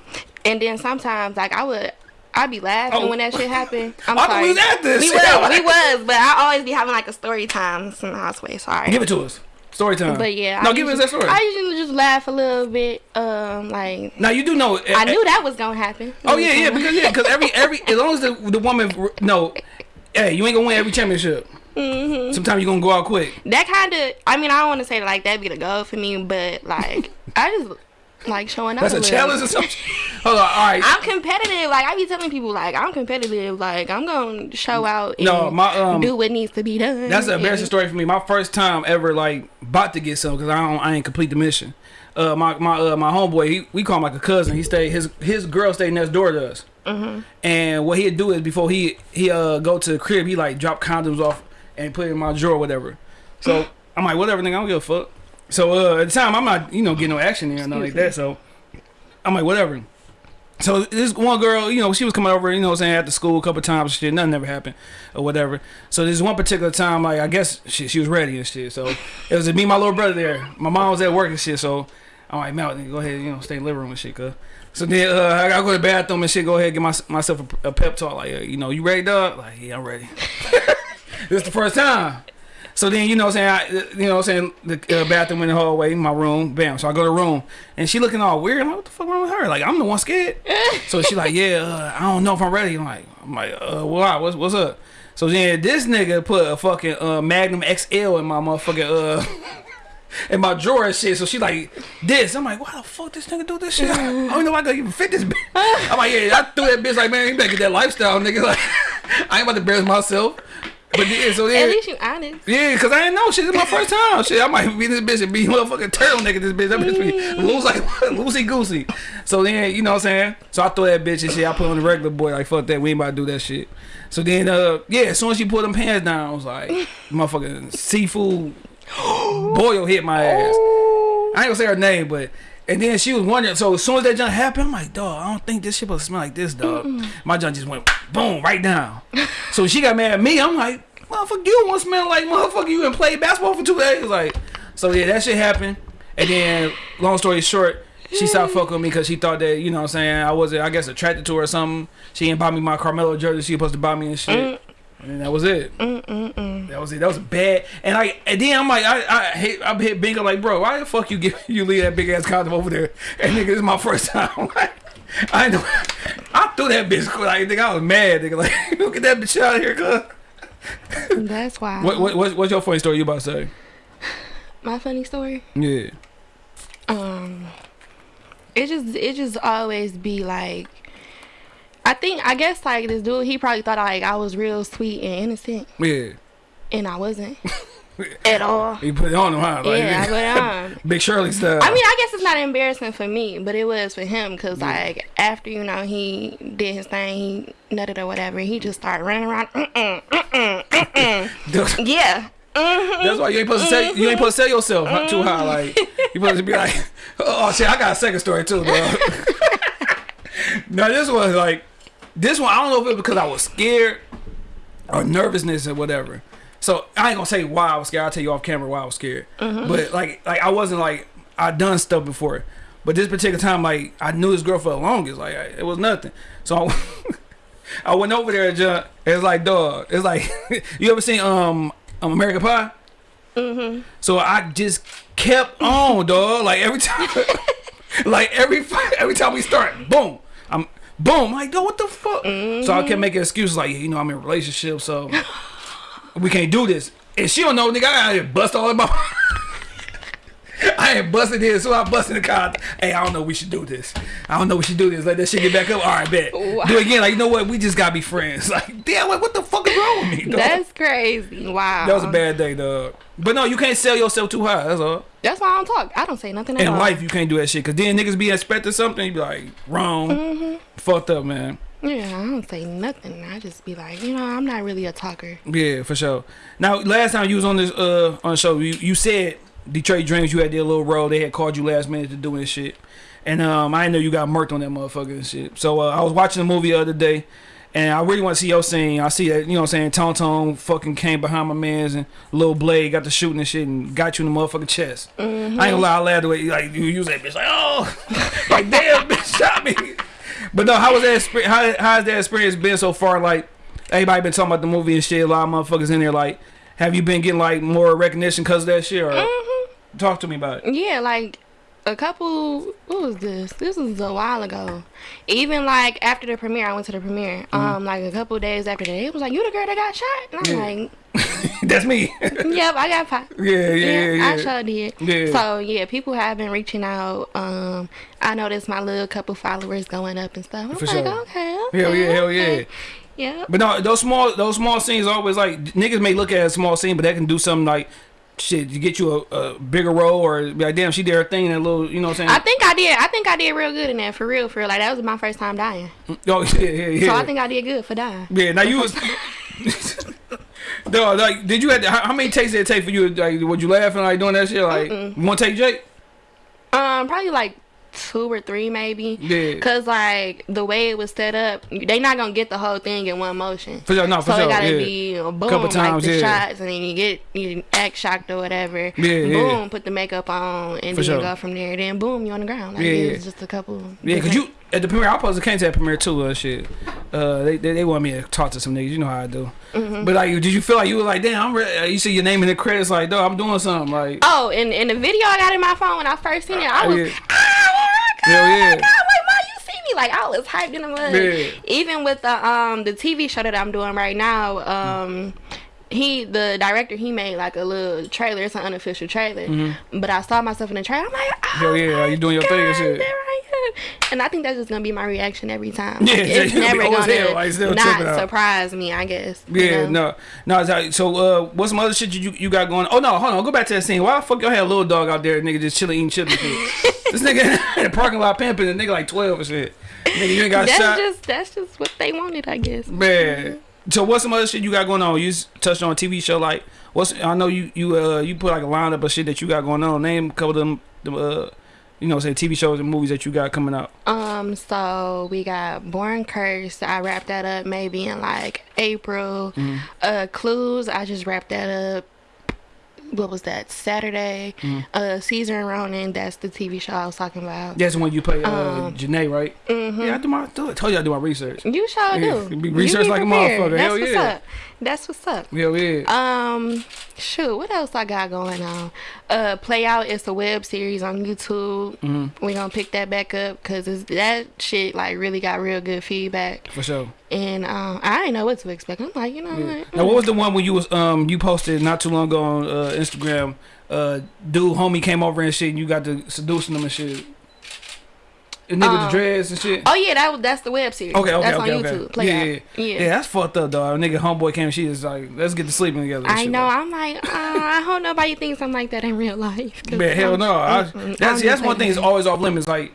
And then sometimes, like I would, I'd be laughing Oh. when that shit happened. I'm I sorry. we was at this. We was, we was, but I always be having like a story time in the houseway. Sorry. Give it to us. Story time. But yeah, no, I give us usually, that story. I usually just laugh a little bit. Um, like now you do know. I knew that was gonna happen. Oh yeah, yeah, because yeah, because every every as long as the the woman no, hey, you ain't gonna win every championship. Mm-hmm. Sometimes you gonna go out quick. that kind of. I mean, I don't want to say like that'd be the goal for me, but like I just like showing up. That's a challenge or something. Hold on, all right. I'm competitive. Like I be telling people, like I'm competitive. Like I'm gonna show out. And No, my, um, do what needs to be done. That's an embarrassing story for me. My first time ever like about to get some because I don't I ain't complete the mission. Uh, my my uh, my homeboy, he, we call him like a cousin. He stayed his his girl stayed next door to us. Mm-hmm. And what he'd do is before he he uh go to the crib, he like drop condoms off and put it in my drawer, or whatever. So I'm like, whatever, nigga, I don't give a fuck. So uh, at the time, I'm not you know getting no action there or nothing like that. So I'm like, whatever. So this one girl, you know, she was coming over, you know, what I'm saying after school a couple times, shit, nothing ever happened or whatever. So this one particular time, like I guess she, she was ready and shit. So it was me, and my little brother there. My mom was at work and shit. So I'm like, Mel, go ahead, you know, stay in the living room and shit, cuz. So then uh, I gotta go to the bathroom and shit. Go ahead, give my, myself a, a pep talk, like, uh, you know, you ready, dog? Like, yeah, I'm ready. this is the first time. So then, you know what I'm saying, I, you know what I'm saying, the uh, bathroom in the hallway, my room, bam. So I go to the room, and she looking all weird. I'm like, what the fuck wrong with her? Like, I'm the one scared. so she like, yeah, uh, I don't know if I'm ready. I'm like, I'm like, uh, why? What's, what's up? So then this nigga put a fucking uh, Magnum XL in my motherfucking, uh, in my drawer and shit. So she like, this. I'm like, why the fuck this nigga do this shit? I don't know if I can even fit this bitch. I'm like, yeah, I threw that bitch like, man, you better get that lifestyle, nigga. Like, I ain't about to embarrass myself. But yeah, so then, At least you honest. yeah, cause I didn't know shit. It's my first time. Shit, I might be this bitch and be motherfucking turtleneck in this bitch. That bitch be loose like loosey goosey. So then, you know what I'm saying? So I throw that bitch and shit. I put on the regular boy. Like fuck that. We ain't about to do that shit. So then, uh, yeah. As soon as she put them pants down, I was like, motherfucking seafood boil hit my ass. I ain't gonna say her name, but. And then she was wondering. So as soon as that junk happened, I'm like, dog, I don't think this shit to smell like this, dog. My junk just went boom right down. so she got mad at me. I'm like, motherfucker, you want smell like motherfucker? You done play basketball for two days, like. So yeah, that shit happened. And then, long story short, she stopped fucking with me because she thought that you know what I'm saying I wasn't, I guess, attracted to her or something. She didn't buy me my Carmelo jersey. She was supposed to buy me and shit. Mm. And then that was it. Mm, mm, mm. That was it. That was bad. And I and then I'm like, I I hate I hit Bingo like, bro, why the fuck you give you leave that big ass condom over there? And nigga, this is my first time. Like, I know I threw that bitch like nigga, I was mad, nigga. Like, look at that bitch out here, cuz. That's why. What, what what's, what's your funny story you about to say? My funny story. Yeah. Um, it just it just always be like. I think I guess like this dude, he probably thought like I was real sweet and innocent, Yeah. and I wasn't at all. You put it on him, huh? Like, Yeah, I put on. Big Shirley stuff. I mean, I guess it's not embarrassing for me, but it was for him because, like, after you know he did his thing, he nutted or whatever, he just started running around. Mm-mm, mm-mm, mm-mm. yeah, mm-hmm. That's why you ain't supposed to sell you ain't supposed to sell yourself huh, too high. Mm-hmm. Like you supposed to be like, oh shit, I got a second story too, bro. now, this was like this one. I don't know if it was because I was scared or nervousness or whatever. So I ain't gonna say why I was scared. I'll tell you off camera why I was scared. But like like I wasn't like I done stuff before. But this particular time, like I knew this girl for the longest. Like I, it was nothing. So I, I went over there, John. It's like dog. It's like you ever seen um, um American Pie? Mm-hmm. So I just kept on, dog. Like every time, like every every time we start, boom, I'm boom. Like, dog, what the fuck? So I kept mm-hmm. making excuses like, you know, I'm in a relationship, so we can't do this. And she don't know, nigga. I gotta bust all in my. I ain't busting this, so I'm busting the car. Hey, I don't know. We should do this. I don't know. We should do this. Let that shit get back up. All right, bet. Wow. Do it again. Like you know what? We just gotta be friends. Like damn, like, what the fuck is wrong with me? Dog? That's crazy. Wow. that was a bad day, dog. But no, you can't sell yourself too high. That's all. That's why I don't talk. I don't say nothing at In all. life, you can't do that shit. Cause then niggas be expecting something. You be like wrong, Mm-hmm. fucked up, man. Yeah, I don't say nothing. I just be like, you know, I'm not really a talker. Yeah, for sure. Now, last time you was on this uh on the show, you, you said Detroit Dreams. You had their little role. They had called you last minute to do this shit, and um I know you got murked on that motherfucker and shit. So uh, I was watching the movie the other day. And I really want to see your scene. I see that, you know what I'm saying, Tone fucking came behind my mans and Lil Blade got the shooting and shit and got you in the motherfucking chest. I ain't gonna lie, I laughed the way, like, you use that bitch, like, oh, like, damn, bitch shot me. But no, how was that? How, how has that experience been so far? Like, everybody been talking about the movie and shit. A lot of motherfuckers in there. Like, have you been getting like more recognition because of that shit? Or talk to me about it. Yeah, like a couple. What was this? This was a while ago. Even like after the premiere, I went to the premiere. Mm-hmm. Um, like a couple days after that, it was like, "You the girl that got shot?" And I'm Yeah. like, That's me. "Yep, I got shot." yeah, yeah, yeah. Yeah, I sure did. Yeah. So yeah, people have been reaching out. Um, I noticed my little couple followers going up and stuff. I'm For like, sure. okay, okay, Hell yeah, hell yeah. Yeah. But no, those small those small scenes always like niggas may look at a small scene, but that can do something like shit to get you a, a bigger role or be like, damn, she did her thing in a little, you know what I'm saying I think I did. I think I did real good in that for real. For real. like that was my first time dying. oh yeah, yeah, yeah. So I think I did good for dying. yeah. Now you was. No, like, did you have to, how, many takes did it take for you? Like, would you laughing like doing that shit? Like, you want to take Jake? Um, probably like two or three maybe. Yeah. Cause like the way it was set up, they not gonna get the whole thing in one motion. For sure, no, for so sure. it gotta yeah. be a boom, Couple times, like the yeah. shots, and then you get you act shocked or whatever. Yeah, boom, yeah. put the makeup on, and For then sure. you go from there. Then boom, you on the ground. Like Yeah, it yeah. was just a couple. Yeah, cause you at the premiere, I supposed to came to that premiere too. Uh, shit, uh, they, they they want me to talk to some niggas. You know how I do. Mm-hmm. But like, did you feel like you were like, damn, I'm re-, uh, you see your name in the credits, like, dog, I'm doing something, like, Oh, and in the video I got in my phone when I first seen it, I Oh, was, yeah. ah, oh my god, Hell oh yeah. my god, wait, why you see me? Like I was hyped in the mud. Yeah. Even with the um the TV show that I'm doing right now, um. He, the director, he made like a little trailer. It's an unofficial trailer, but I saw myself in the trailer. I'm like, oh. Hell yeah, you doing your thing and shit. And I think that's just gonna be my reaction every time. Yeah, Like, yeah, it's never gonna hell, like, still not surprise me. I guess. you yeah, know? no, no. So, uh, what's some other shit you you got going? Oh no, hold on, go back to that scene. Why the fuck y'all had a little dog out there, nigga, just chilling eating chips this nigga in the parking lot pimping, and nigga like twelve and shit. Nigga, you ain't got That's shot. just that's just what they wanted, I guess. Man. So what's some other shit you got going on? You touched on a TV show like what's I know you you uh you put like a lineup of shit that you got going on. Name a couple of them, them uh you know say TV shows and movies that you got coming out. Um, so we got Born Cursed. I wrapped that up maybe in like April. Mm-hmm. Uh, Clues. I just wrapped that up. What was that? Saturday. Mm-hmm. Uh, Caesar and Ronan. That's the TV show I was talking about. That's when you play uh Um, Janae, right? mhm. Yeah, I do my I told you I do my research. You sure Yeah, do. research like a motherfucker. That's Hell what's yeah. up. That's what's up. Hell yeah. Um, shoot, what else I got going on? Uh, Play Out is a web series on YouTube. Mm-hmm. We gonna pick that back up because that shit like really got real good feedback. For sure. And um, I didn't know what to expect. I'm like, you know Yeah. what? Now what was the one when you was um you posted not too long ago on uh, Instagram? Uh, dude, homie came over and shit, and you got to seducing them and shit. The nigga with Um, the dreads and shit. Oh yeah, that was that's the web series. Okay, okay, that's okay, on okay. YouTube. Play yeah, yeah, Yeah. yeah. That's fucked up, dog. Nigga, homeboy came. And she is like, let's get to sleeping together. I know. like- I'm like, uh, I hope nobody thinks I'm like that in real life. Man, hell no. I, that's that's one thing. like Is always off limits. Like,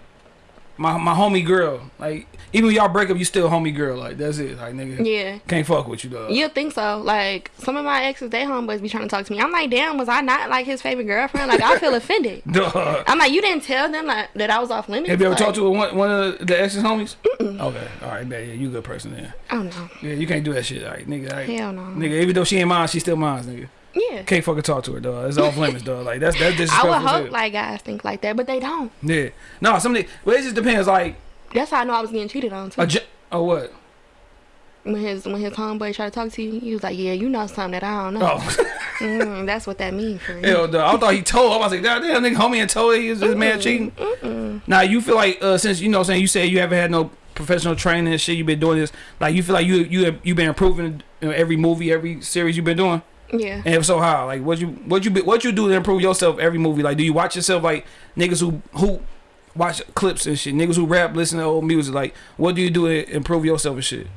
my my homie girl. Like even when y'all break up, you still homie girl. Like that's it. Like nigga, Yeah. can't fuck with you though. You think so? Like some of my exes, they homeboys be trying to talk to me. I'm like, damn, was I not like his favorite girlfriend? Like I feel offended. Duh. I'm like, you didn't tell them like, that I was off limits. Have you ever like, talked to one, one of the exes homies? Okay, all right, man. Yeah, you a good person then. Oh no, Yeah, you can't do that shit, all right, nigga. all right. hell no. Nigga, even though she ain't mine, she still mine, nigga. Yeah. Can't fucking talk to her, dog. It's off limits, dog. Like that's that's disrespectful. I would hope hell. like guys think like that, but they don't. yeah. No, something. Well, it just depends. Like That's how I know I was getting cheated on too. a. Oh what? when his when his homeboy tried to talk to you, he was like, "Yeah, you know something that I don't know." Oh. Mm, that's what that means for me. Hell, no. I thought he told. I was like, damn, damn, nigga, homie, and told he was his man cheating. Now you feel like uh, since you know, I'm saying you said you haven't had no professional training and shit, you've been doing this. Like you feel like you you you've been improving in every movie, every series you've been doing. Yeah. And if so, how? Like what you what you be, what you do to improve yourself every movie? Like do you watch yourself like niggas who who watch clips and shit, niggas who rap, listen to old music? Like what do you do to improve yourself and shit?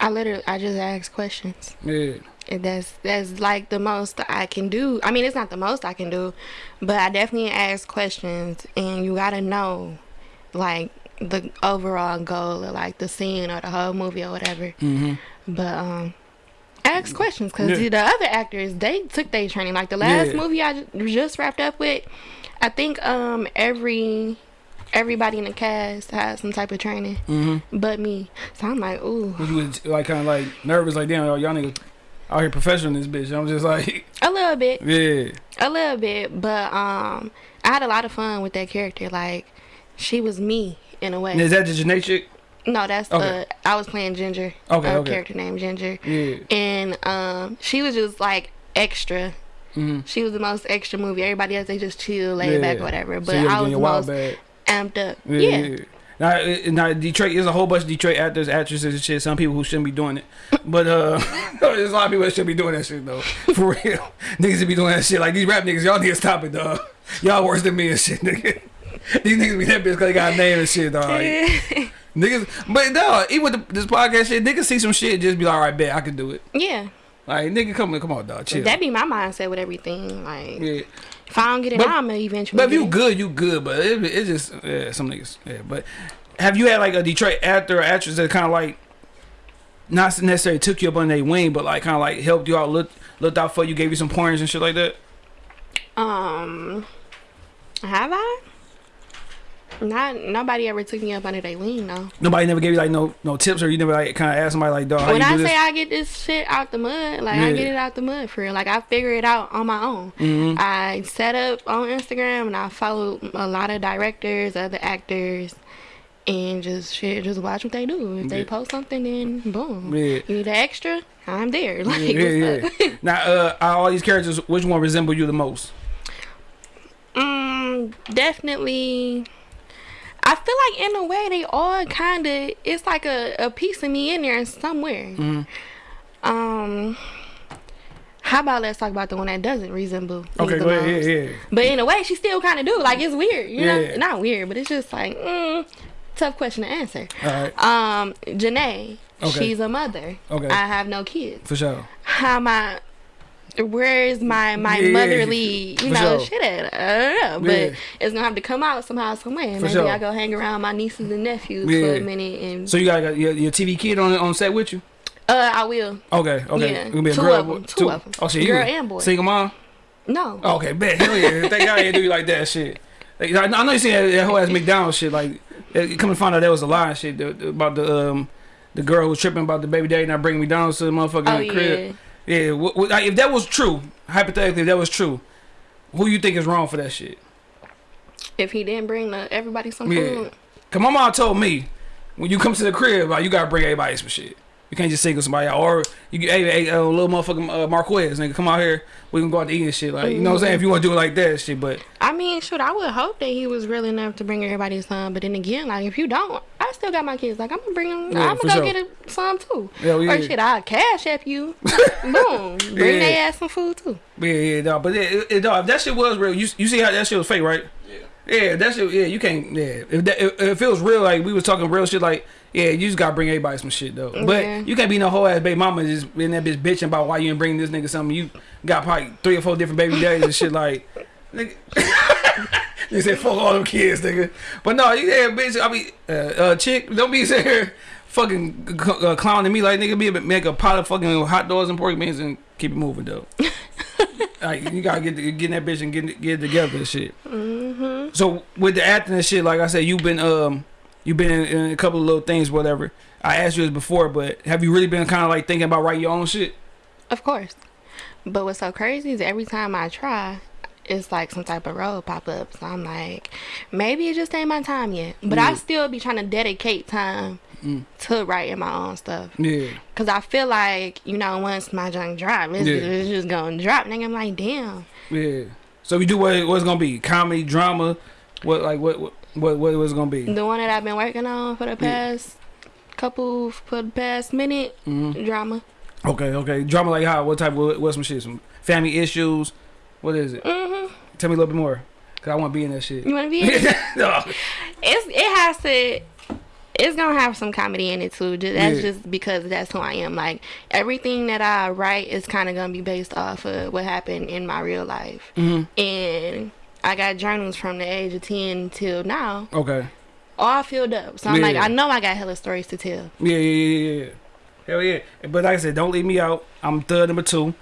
I literally I just ask questions. Yeah. And that's that's like the most I can do. I mean, it's not the most I can do, but I definitely ask questions, and you gotta know, like the overall goal of like the scene or the whole movie or whatever. Mm-hmm. But um, ask questions because Yeah. the other actors they took their training. Like the last Yeah. movie I just wrapped up with, I think um every everybody in the cast had some type of training, Mm-hmm. but me. So I'm like, ooh, you was, like kind of like nervous, like damn, y'all niggas out here professional in this bitch. I'm just like, a little bit. yeah. A little bit, but um, I had a lot of fun with that character. Like, she was me in a way. Is that the Janae chick? No, that's Okay. uh, I was playing Ginger. Okay, a okay. character named Ginger, Yeah. and um, she was just like extra. Mm-hmm. She was the most extra movie. Everybody else they just chill, laid Yeah. back, whatever. But so I was the most bag. amped up. Yeah. Yeah. yeah. Now, now Detroit there's a whole bunch of Detroit actors, actresses, and shit. Some people who shouldn't be doing it, but uh, there's a lot of people that should be doing that shit though. For real, niggas should be doing that shit. Like these rap niggas, y'all need to stop it, dog. Y'all worse than me and shit, nigga. These niggas be that bitch because they got a name and shit, dog. Niggas, but dog, even with the, this podcast shit, niggas see some shit, just be like, all right, bet I can do it. yeah. Like nigga, come on, come on, dog, chill. That be my mindset with everything. Like, yeah. if I don't get it But- I'm gonna eventually. But if you good, you good. But it, it's just yeah, some niggas. Yeah, but have you had like a Detroit actor or actress that kind of like not necessarily took you up on their wing, but like kind of like helped you out, looked looked out for you, gave you some pointers and shit like that? Um, have I? Not nobody ever took me up under their wing though. Nobody never gave you like no no tips, or you never like kind of asked somebody like, dog, how when you I do say? I get this shit out the mud, like I get it out the mud for real. Like I figure it out on my own. Mhm. I set up on Instagram and I follow a lot of directors, other actors, and just shit, just watch what they do. If they Yeah. post something, then boom. Yeah. You need an extra? I'm there. Like Yeah, yeah, yeah. now, uh, out of all these characters, which one resemble you the most? Mm, definitely. I feel like in a way they all kind of it's like a, a piece of me in there somewhere. Mhm. Um, how about let's talk about the one that doesn't resemble? Okay, go ahead. Yeah, yeah. But in a way, she still kind of do. Like it's weird, you Yeah. know? Not weird, but it's just like mm, tough question to answer. All right, Um, Janae, Okay. she's a mother. Okay. I have no kids. for sure. How am I? Where is my my Yeah, motherly, you know, sure. shit at? I don't know, but Yeah. it's gonna have to come out somehow, some way. Maybe sure. I go hang around my nieces and nephews for a minute, and So you got your, your TV kid on on set with you? uh, I will. Okay, okay. Yeah. Gonna be a Two girl, of 'em, two of 'em. Oh, shit, Girl you and boy. Single mom. No, Okay, bet. Hell yeah. Thank God they do you like that shit. Like, I know you seen that, that whole ass McDonald's shit. Like, it, come to find out that was a lie and shit about the um the girl who was tripping about the baby daddy not bringing McDonald's to the motherfucking oh crib. Yeah. What- like, if that was true, hypothetically, if that was true, who you think is wrong for that shit? If he didn't bring the, everybody some Yeah. food, Cause my mom told me when you come to the crib, like you gotta bring everybody some shit. You can't just single somebody out. Or you get, hey, hey, uh, little motherfucking uh, Marquez, nigga, come out here. We can go out to eat and shit. Like, you know what I'm saying? If you want to do it like that, shit. But I mean, shoot, I would hope that he was real enough to bring everybody some. But then again, like if you don't, I still got my kids. Like I'm gonna bring them. Yeah, I'm gonna go sure. get a, some too. Hell yeah. Or shit, I'll cash app you. Boom, bring Yeah. their ass some food too. yeah, yeah, dog. But it, it, it, dog, if that shit was real, you you see how that shit was fake, right? Yeah. Yeah, that shit. Yeah, you can't. Yeah, if that if, if it was real, like we was talking real shit, like yeah, you just gotta bring everybody some shit though. But Yeah. you can't be no whole ass baby mama just in that bitch bitching about why you ain't bringing this nigga something. You got probably three or four different baby daddies and shit. Like Nigga. you said fuck all them kids, nigga. But no, you yeah, bitch. I mean, uh, uh, chick, don't be sitting here fucking uh, clowning me like nigga. Be make a pot of fucking hot dogs and pork beans and keep it moving though. like you gotta get get in that bitch and get get it together and shit. Mm-hmm. So with the acting and shit, like I said, you've been um you've been in, in a couple of little things, whatever. I asked you this before, but have you really been kind of like thinking about writing your own shit? Of course. But what's so crazy is every time I try, it's like some type of road pop up. So I'm like, maybe it just ain't my time yet. But I still be trying to dedicate time Mm. to writing my own stuff. Yeah, Cause I feel like, you know, once my junk drop, it's, Yeah. it's just gonna drop. And I'm like, damn. yeah. So we do what what's gonna be comedy, drama, what like what what what what was gonna be? The one that I've been working on for the past couple, for the past minute, Mhm. drama. Okay, okay. Drama like how? What type? What, what some shit? Some family issues? What is it? hmm Tell me a little bit more, cause I want to be in that shit. You wanna be in it? no. it's it has to it's gonna have some comedy in it too just, that's Yeah. just because that's who i am like everything that i write is kind of gonna be based off of what happened in my real life hmm and i got journals from the age of 10 till now Okay. all filled up so i'm like i know i got hella stories to tell Yeah, yeah, yeah, yeah, yeah. Hell yeah. But like I said, don't leave me out. I'm third number two.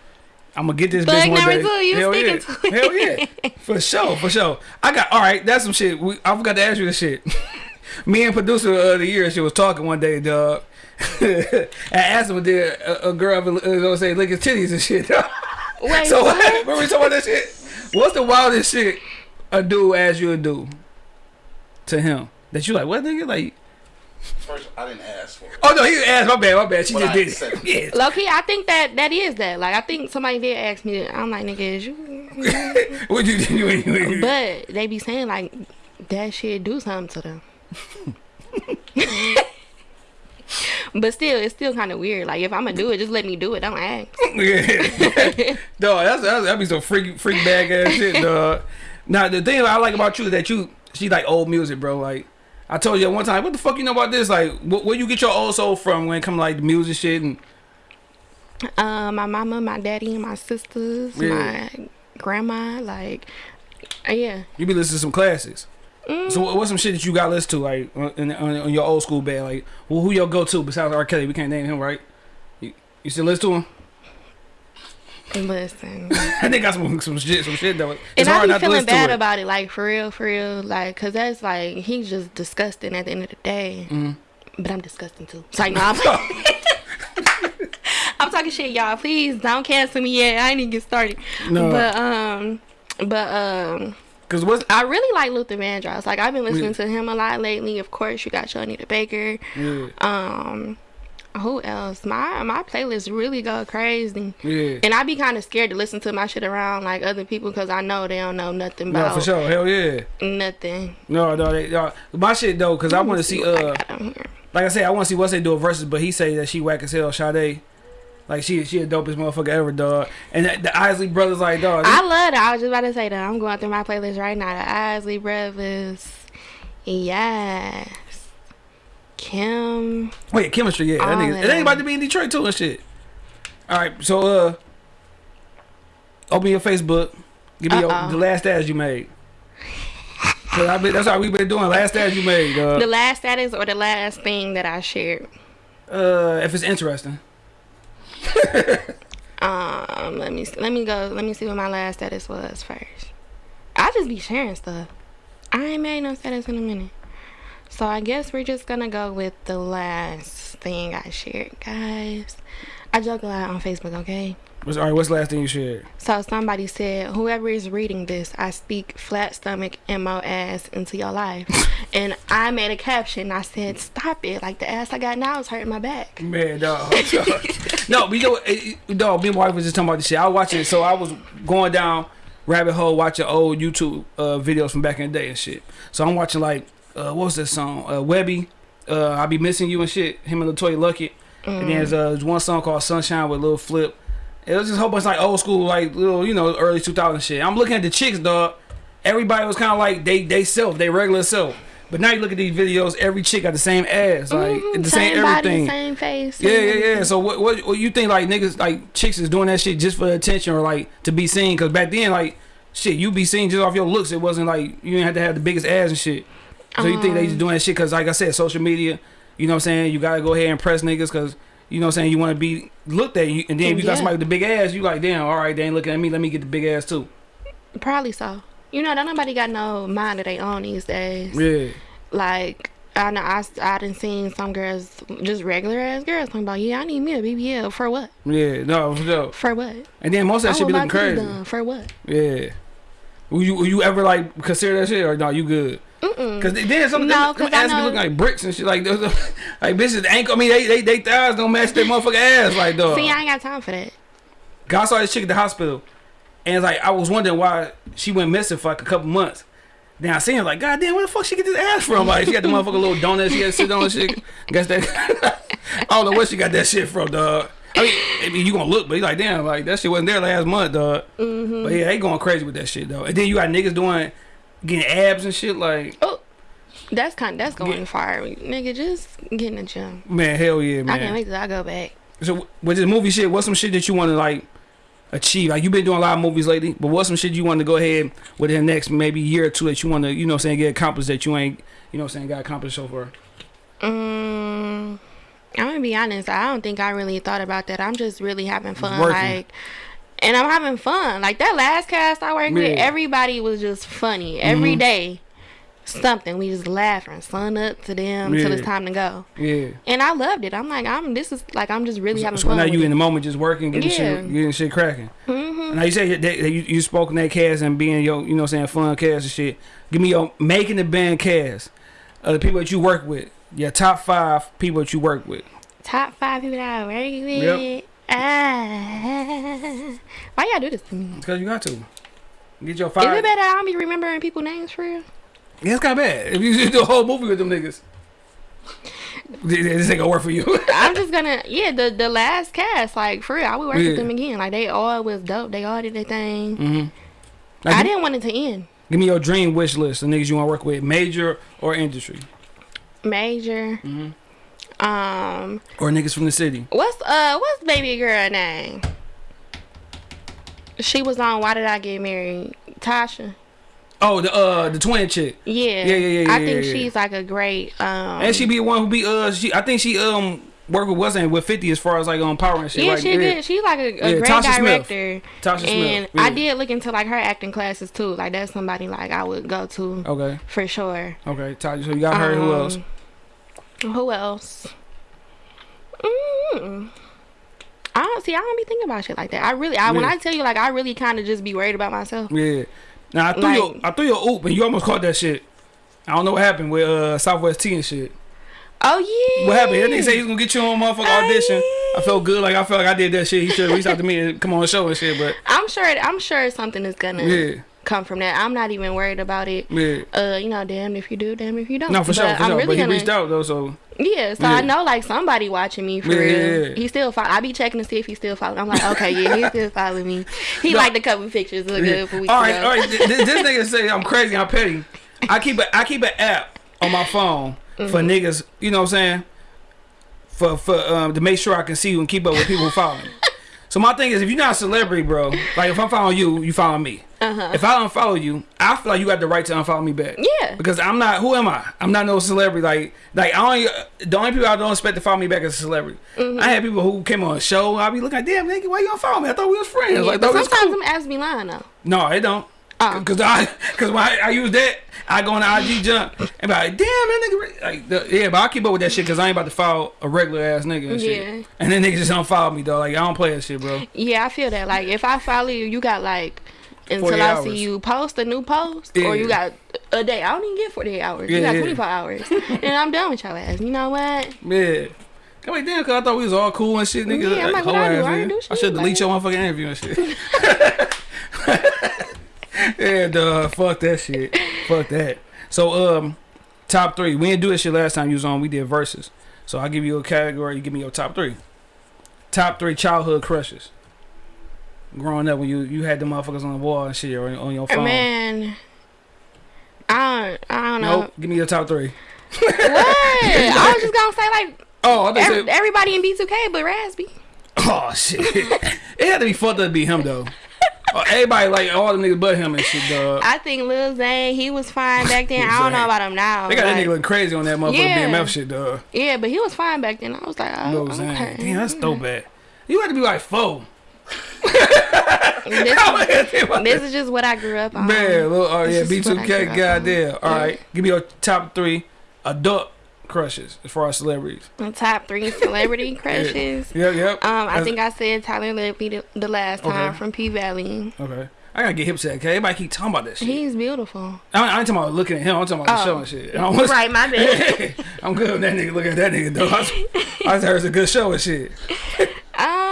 I'm gonna get this Thug bitch one number day. two, you Hell yeah. to. Hell yeah. For sure, for sure. I got all right. That's some shit. We, I forgot to ask you this shit. Me and producer of the year, she was talking one day, dog. I asked him, did a, a girl ever, uh, gonna say lick his titties and shit? wait so what? remember we talking about that shit? What's the wildest shit a dude asked you to do to him that you like? What nigga like? First, I didn't ask for it. Oh no, he asked. My bad, my bad. She But just I did accept it. Yeah. Low-key, I think that that is that. Like, I think somebody did ask me. That. I'm like, nigga, is you? what you do? But they be saying like that shit do something to them. but still, it's still kind of weird. Like if I'm gonna do it, just let me do it. Don't ask. yeah. dog, that's, that's that'd be some freak freak bag ass shit, dog. Now the thing I like about you is that you she like old music, bro. Like I told you at one time, what the fuck you know about this? Like wh- where you get your old soul from when it come like the music shit and Uh, my mama, my daddy, and my sisters, Yeah. my grandma. Like, uh, yeah. you be listening to some classics. Mm. So what- what's some shit that you got listen to like on, in, on, on your old school band? Like well, who your go to besides R. Kelly? We can't name him, right? You, you still listen to him? Listen. I think got some some shit some shit though. It's and I hard be not to feeling bad it. about it, like for real, for real, like, cause that's like he's just disgusting at the end of the day. Mhm. But I'm disgusting too. It's like, no, I'm, I'm talking shit, y'all. Please don't cancel me yet. I ain't even get started. No. But um, but um, Cause what's I really like Luther Vandross. Like I've been listening Yeah. to him a lot lately. Of course, you got Shanita Baker. yeah Um, who else? My my playlist really go crazy. yeah. And I be kind of scared to listen to my shit around like other people because I know they don't know nothing No, about for sure. Hell yeah. nothing. No, no, they, no. My shit though, cause I want to see. what I Uh, like I said, I want to see what's they do a versus, but he say that she whack as hell, Sade. Like she, she a dopest motherfucker ever, dog. And the, the Isley brothers, like dog. I love that. I was just about to say that. I'm going through my playlist right now. The Isley Brothers. Yes. Kim. Wait, chemistry, yeah. That nigga, it ain't about to be in Detroit too and shit. All right, so uh, open your Facebook. Give me Uh-oh. the last ads you made. 'Cause I been, that's how we've been doing. Last ads you made, dog. The last status or the last thing that I shared. Uh, if it's interesting. Um, let me let me go. Let me see what my last status was first. I just be sharing stuff. I ain't made no status in a minute, so I guess we're just gonna go with the last thing I shared, guys. I joke a lot on Facebook, okay? What's, all right, what's the last thing you shared? So somebody said, whoever is reading this, I speak flat stomach and mo ass into your life, and I made a caption. I said, stop it! Like the ass I got now is hurting my back. Man, dog. no, but you know, it- dog. Me and my wife was just talking about this shit. I watch it, so I was going down rabbit hole watching old YouTube uh, videos from back in the day and shit. So I'm watching like, uh, what was that song? Uh, Webbie. Uh, I be missing you and shit. Him and Latoya Luckett. And then there's, uh, there's one song called Sunshine with Lil Flip. It was just a whole bunch of like old school, like little, you know, early 2000 shit. I'm looking at the chicks, dog. Everybody was kind of like they they self, they regular self. But now you look at these videos, every chick got the same ass, like Mhm, the same, everything. body, same face. Yeah, yeah, yeah. everything. So what, what, what you think like niggas like chicks is doing that shit just for attention or like to be seen? Cause back then like shit, you be seen just off your looks. It wasn't like you didn't have to have the biggest ass and shit. So you think they Um. just doing that shit because, like I said, social media. You know what I'm saying? You gotta go ahead and press niggas because you know what I'm saying. You want to be looked at, you, and then if you got somebody with the big ass, you like, damn, all right, they ain't looking at me. Let me get the big ass too. Probably so. You know, don't nobody got no mind of their own these days. Yeah, Like I know I I done seen some girls, just regular ass girls, talking about yeah, I need me a BBL for what? yeah, no, for. For what? And then most of that I shit be looking crazy. done. For what? Yeah. Will you will you ever like consider that shit or no? You good? Mm-mm. Cause then some No, them I ass be looking like bricks and shit. Like those, like bitches ankle. I mean, they they they thighs don't match their motherfucking ass. Like dog. See, I ain't got time for that. I saw this chick at the hospital, and it's like I was wondering why she went missing for like a couple months. Then I seen her like, God damn, where the fuck she get this ass from? Like she got the motherfucking little donut she had to sit on and shit. Guess that. I don't know where she got that shit from, dog. I mean, I mean, you gonna look, but you like, damn, like that shit wasn't there last month, dog. Mm-hmm. But yeah, they going crazy with that shit, though. And then you got niggas doing getting abs and shit. Like, Oh, that's kind. Of, That's going Yeah. far, nigga. Just get in the gym. man, hell yeah, man. I can't wait till I go back. So with this movie shit, what's some shit that you want to like achieve? Like you've been doing a lot of movies lately, but what's some shit you want to go ahead within the next maybe year or two that you want to, you know, what I'm saying get accomplished that you ain't, you know, what I'm saying got accomplished so far. Um, I'm gonna be honest. I don't think I really thought about that. I'm just really having fun, like, and I'm having fun. Like that last cast I worked with, everybody was just funny every Mhm. day. Something we just laughing, sun up to them till it's time to go, Yeah. and I loved it. I'm like, I'm this is like I'm just really So, having so fun. now you in the moment, just working, getting Yeah. shit, getting shit cracking. Mhm. Now you say that, you, you spoke in that cast and being your, you know, I'm saying fun cast and shit. Give me your making the band cast of the people that you work with. Your top five people that you work with. Top five people that I work with. Yep. Ah. why y'all do this to me? Because you got to. Get your fire. Is it better I don't be remembering people names for real? Yeah, it's kind of bad. If you just do a whole movie with them niggas, this ain't gonna work for you. I'm just gonna yeah the the last cast like for real I would work Yeah. with them again like they all was dope they all did their thing mm-hmm. Like, I didn't want it to end give me your dream wish list of niggas you want to work with, major or industry, major mm-hmm. Um or niggas from the city. what's uh what's baby girl name she was on Why Did I Get Married Tasha Oh, the uh the twin chick, yeah Yeah, yeah, yeah, I yeah, think yeah, yeah. she's like a great um and she be the one who be uh she. I think she um work with wasn't with Fifty as far as like on power and shit. yeah like, she did. she's like a, a Yeah, great Tasha Smith. director Tasha and Smith. I did look into like her acting classes too like that's somebody like I would go to Okay, for sure okay. Tasha, so you got her. Who else? Who else? Mm. I don't see. I don't be thinking about shit like that. I really, I when I tell you, like, I really kind of just be worried about myself. Yeah. Now I threw Like- your I threw your oop and you almost caught that shit. I don't know what happened with uh Southwest T and shit. Oh yeah. What happened? That nigga say he was gonna get you on motherfucking Oh, audition. yeah. I felt good, like I felt like I did that shit. He should have reached out to me and come on the show and shit, but I'm sure. I'm sure something is gonna yeah, come from that. I'm not even worried about it. yeah. Uh, you know, damn if you do, damn if you don't. No, for sure, for I'm sure. really but he gonna, reached out though, so Yeah, so Yeah. I know like somebody watching me for Yeah, real. yeah. He still follow. I be checking to see if he still following. I'm like, okay, yeah, he still following me. He No. liked a couple pictures look good for weeks All right, ago. all right. This, this nigga say I'm crazy, I'm petty. I keep a I keep an app on my phone for Mm-hmm. niggas. You know what I'm saying? For for um to make sure I can see you and keep up with people following. me. So my thing is, if you're not a celebrity, bro, like if I'm following you, you follow me. Uh-huh. If I unfollow you, I feel like you got the right to unfollow me back. Yeah. Because I'm not. Who am I? I'm not no celebrity. Like, like I only the only people I don't expect to follow me back as a celebrity. Mm-hmm. I had people who came on a show. I be looking like, damn, nigga, why you unfollow me? I thought we was friends. Yeah, like, but thought we was sometimes cool. them apps be lying though. No, it don't. Oh. Cause I, cause when I, I use that, I go on the IG jump and be like, damn, that nigga, like, the, yeah, but I keep up with that shit cause I ain't about to follow a regular ass nigga and shit. Yeah. And then niggas just don't follow me though. Like I don't play that shit, bro. Yeah, I feel that. Like if I follow you, you got like 40 until I hours. see you post a new post, Yeah. or you got a day. I don't even get forty eight hours. Yeah, you got yeah. twenty four hours, and I'm done with your ass. You know what? Yeah. I'm like, damn, cause I thought we was all cool and shit, nigga. Yeah, I'm like, what hoe I do? ass I do I should delete like- your motherfucking interview and shit. yeah, duh, fuck that shit. Fuck that. So, um, top three. We didn't do this shit last time you was on. We did verses. So I'll give you a category. You give me your top three. Top three childhood crushes. Growing up when you you had the motherfuckers on the wall and shit or on your phone. Man, I don't. I don't know. Nope. Give me your top three. What? I was just gonna say like Oh, I thought you every, said- everybody in B two K, but Raz-B. Oh shit! it had to be fucked up to be him though. Oh, everybody like all the niggas but him and shit, dog. I think Lil Zane, he was fine back then. I don't know about him now. They got that nigga looking crazy on that motherfucking Yeah. BMF shit, dog. Yeah, but he was fine back then. I was like, oh, Lil Zane. okay. Damn, that's so bad. You had to be like four. This, this is just what I grew up on. Man, little, oh yeah, This is what I B2K, grew up goddamn. All Yeah. right, give me your top three adult crushes as far as celebrities. The top three celebrity crushes. Yep, yep. Um, I That's- think I said Tyler Lepley the, the last time Okay. from P Valley. Okay. I gotta get hip set, okay? Everybody keep talking about this. shit. He's beautiful. I, I ain't talking about looking at him. I'm talking about the Oh. show and shit. I don't wanna- Right, my bad. I'm good with that nigga. Look at that nigga, though. I, was- I just heard it's a good show and shit. Um,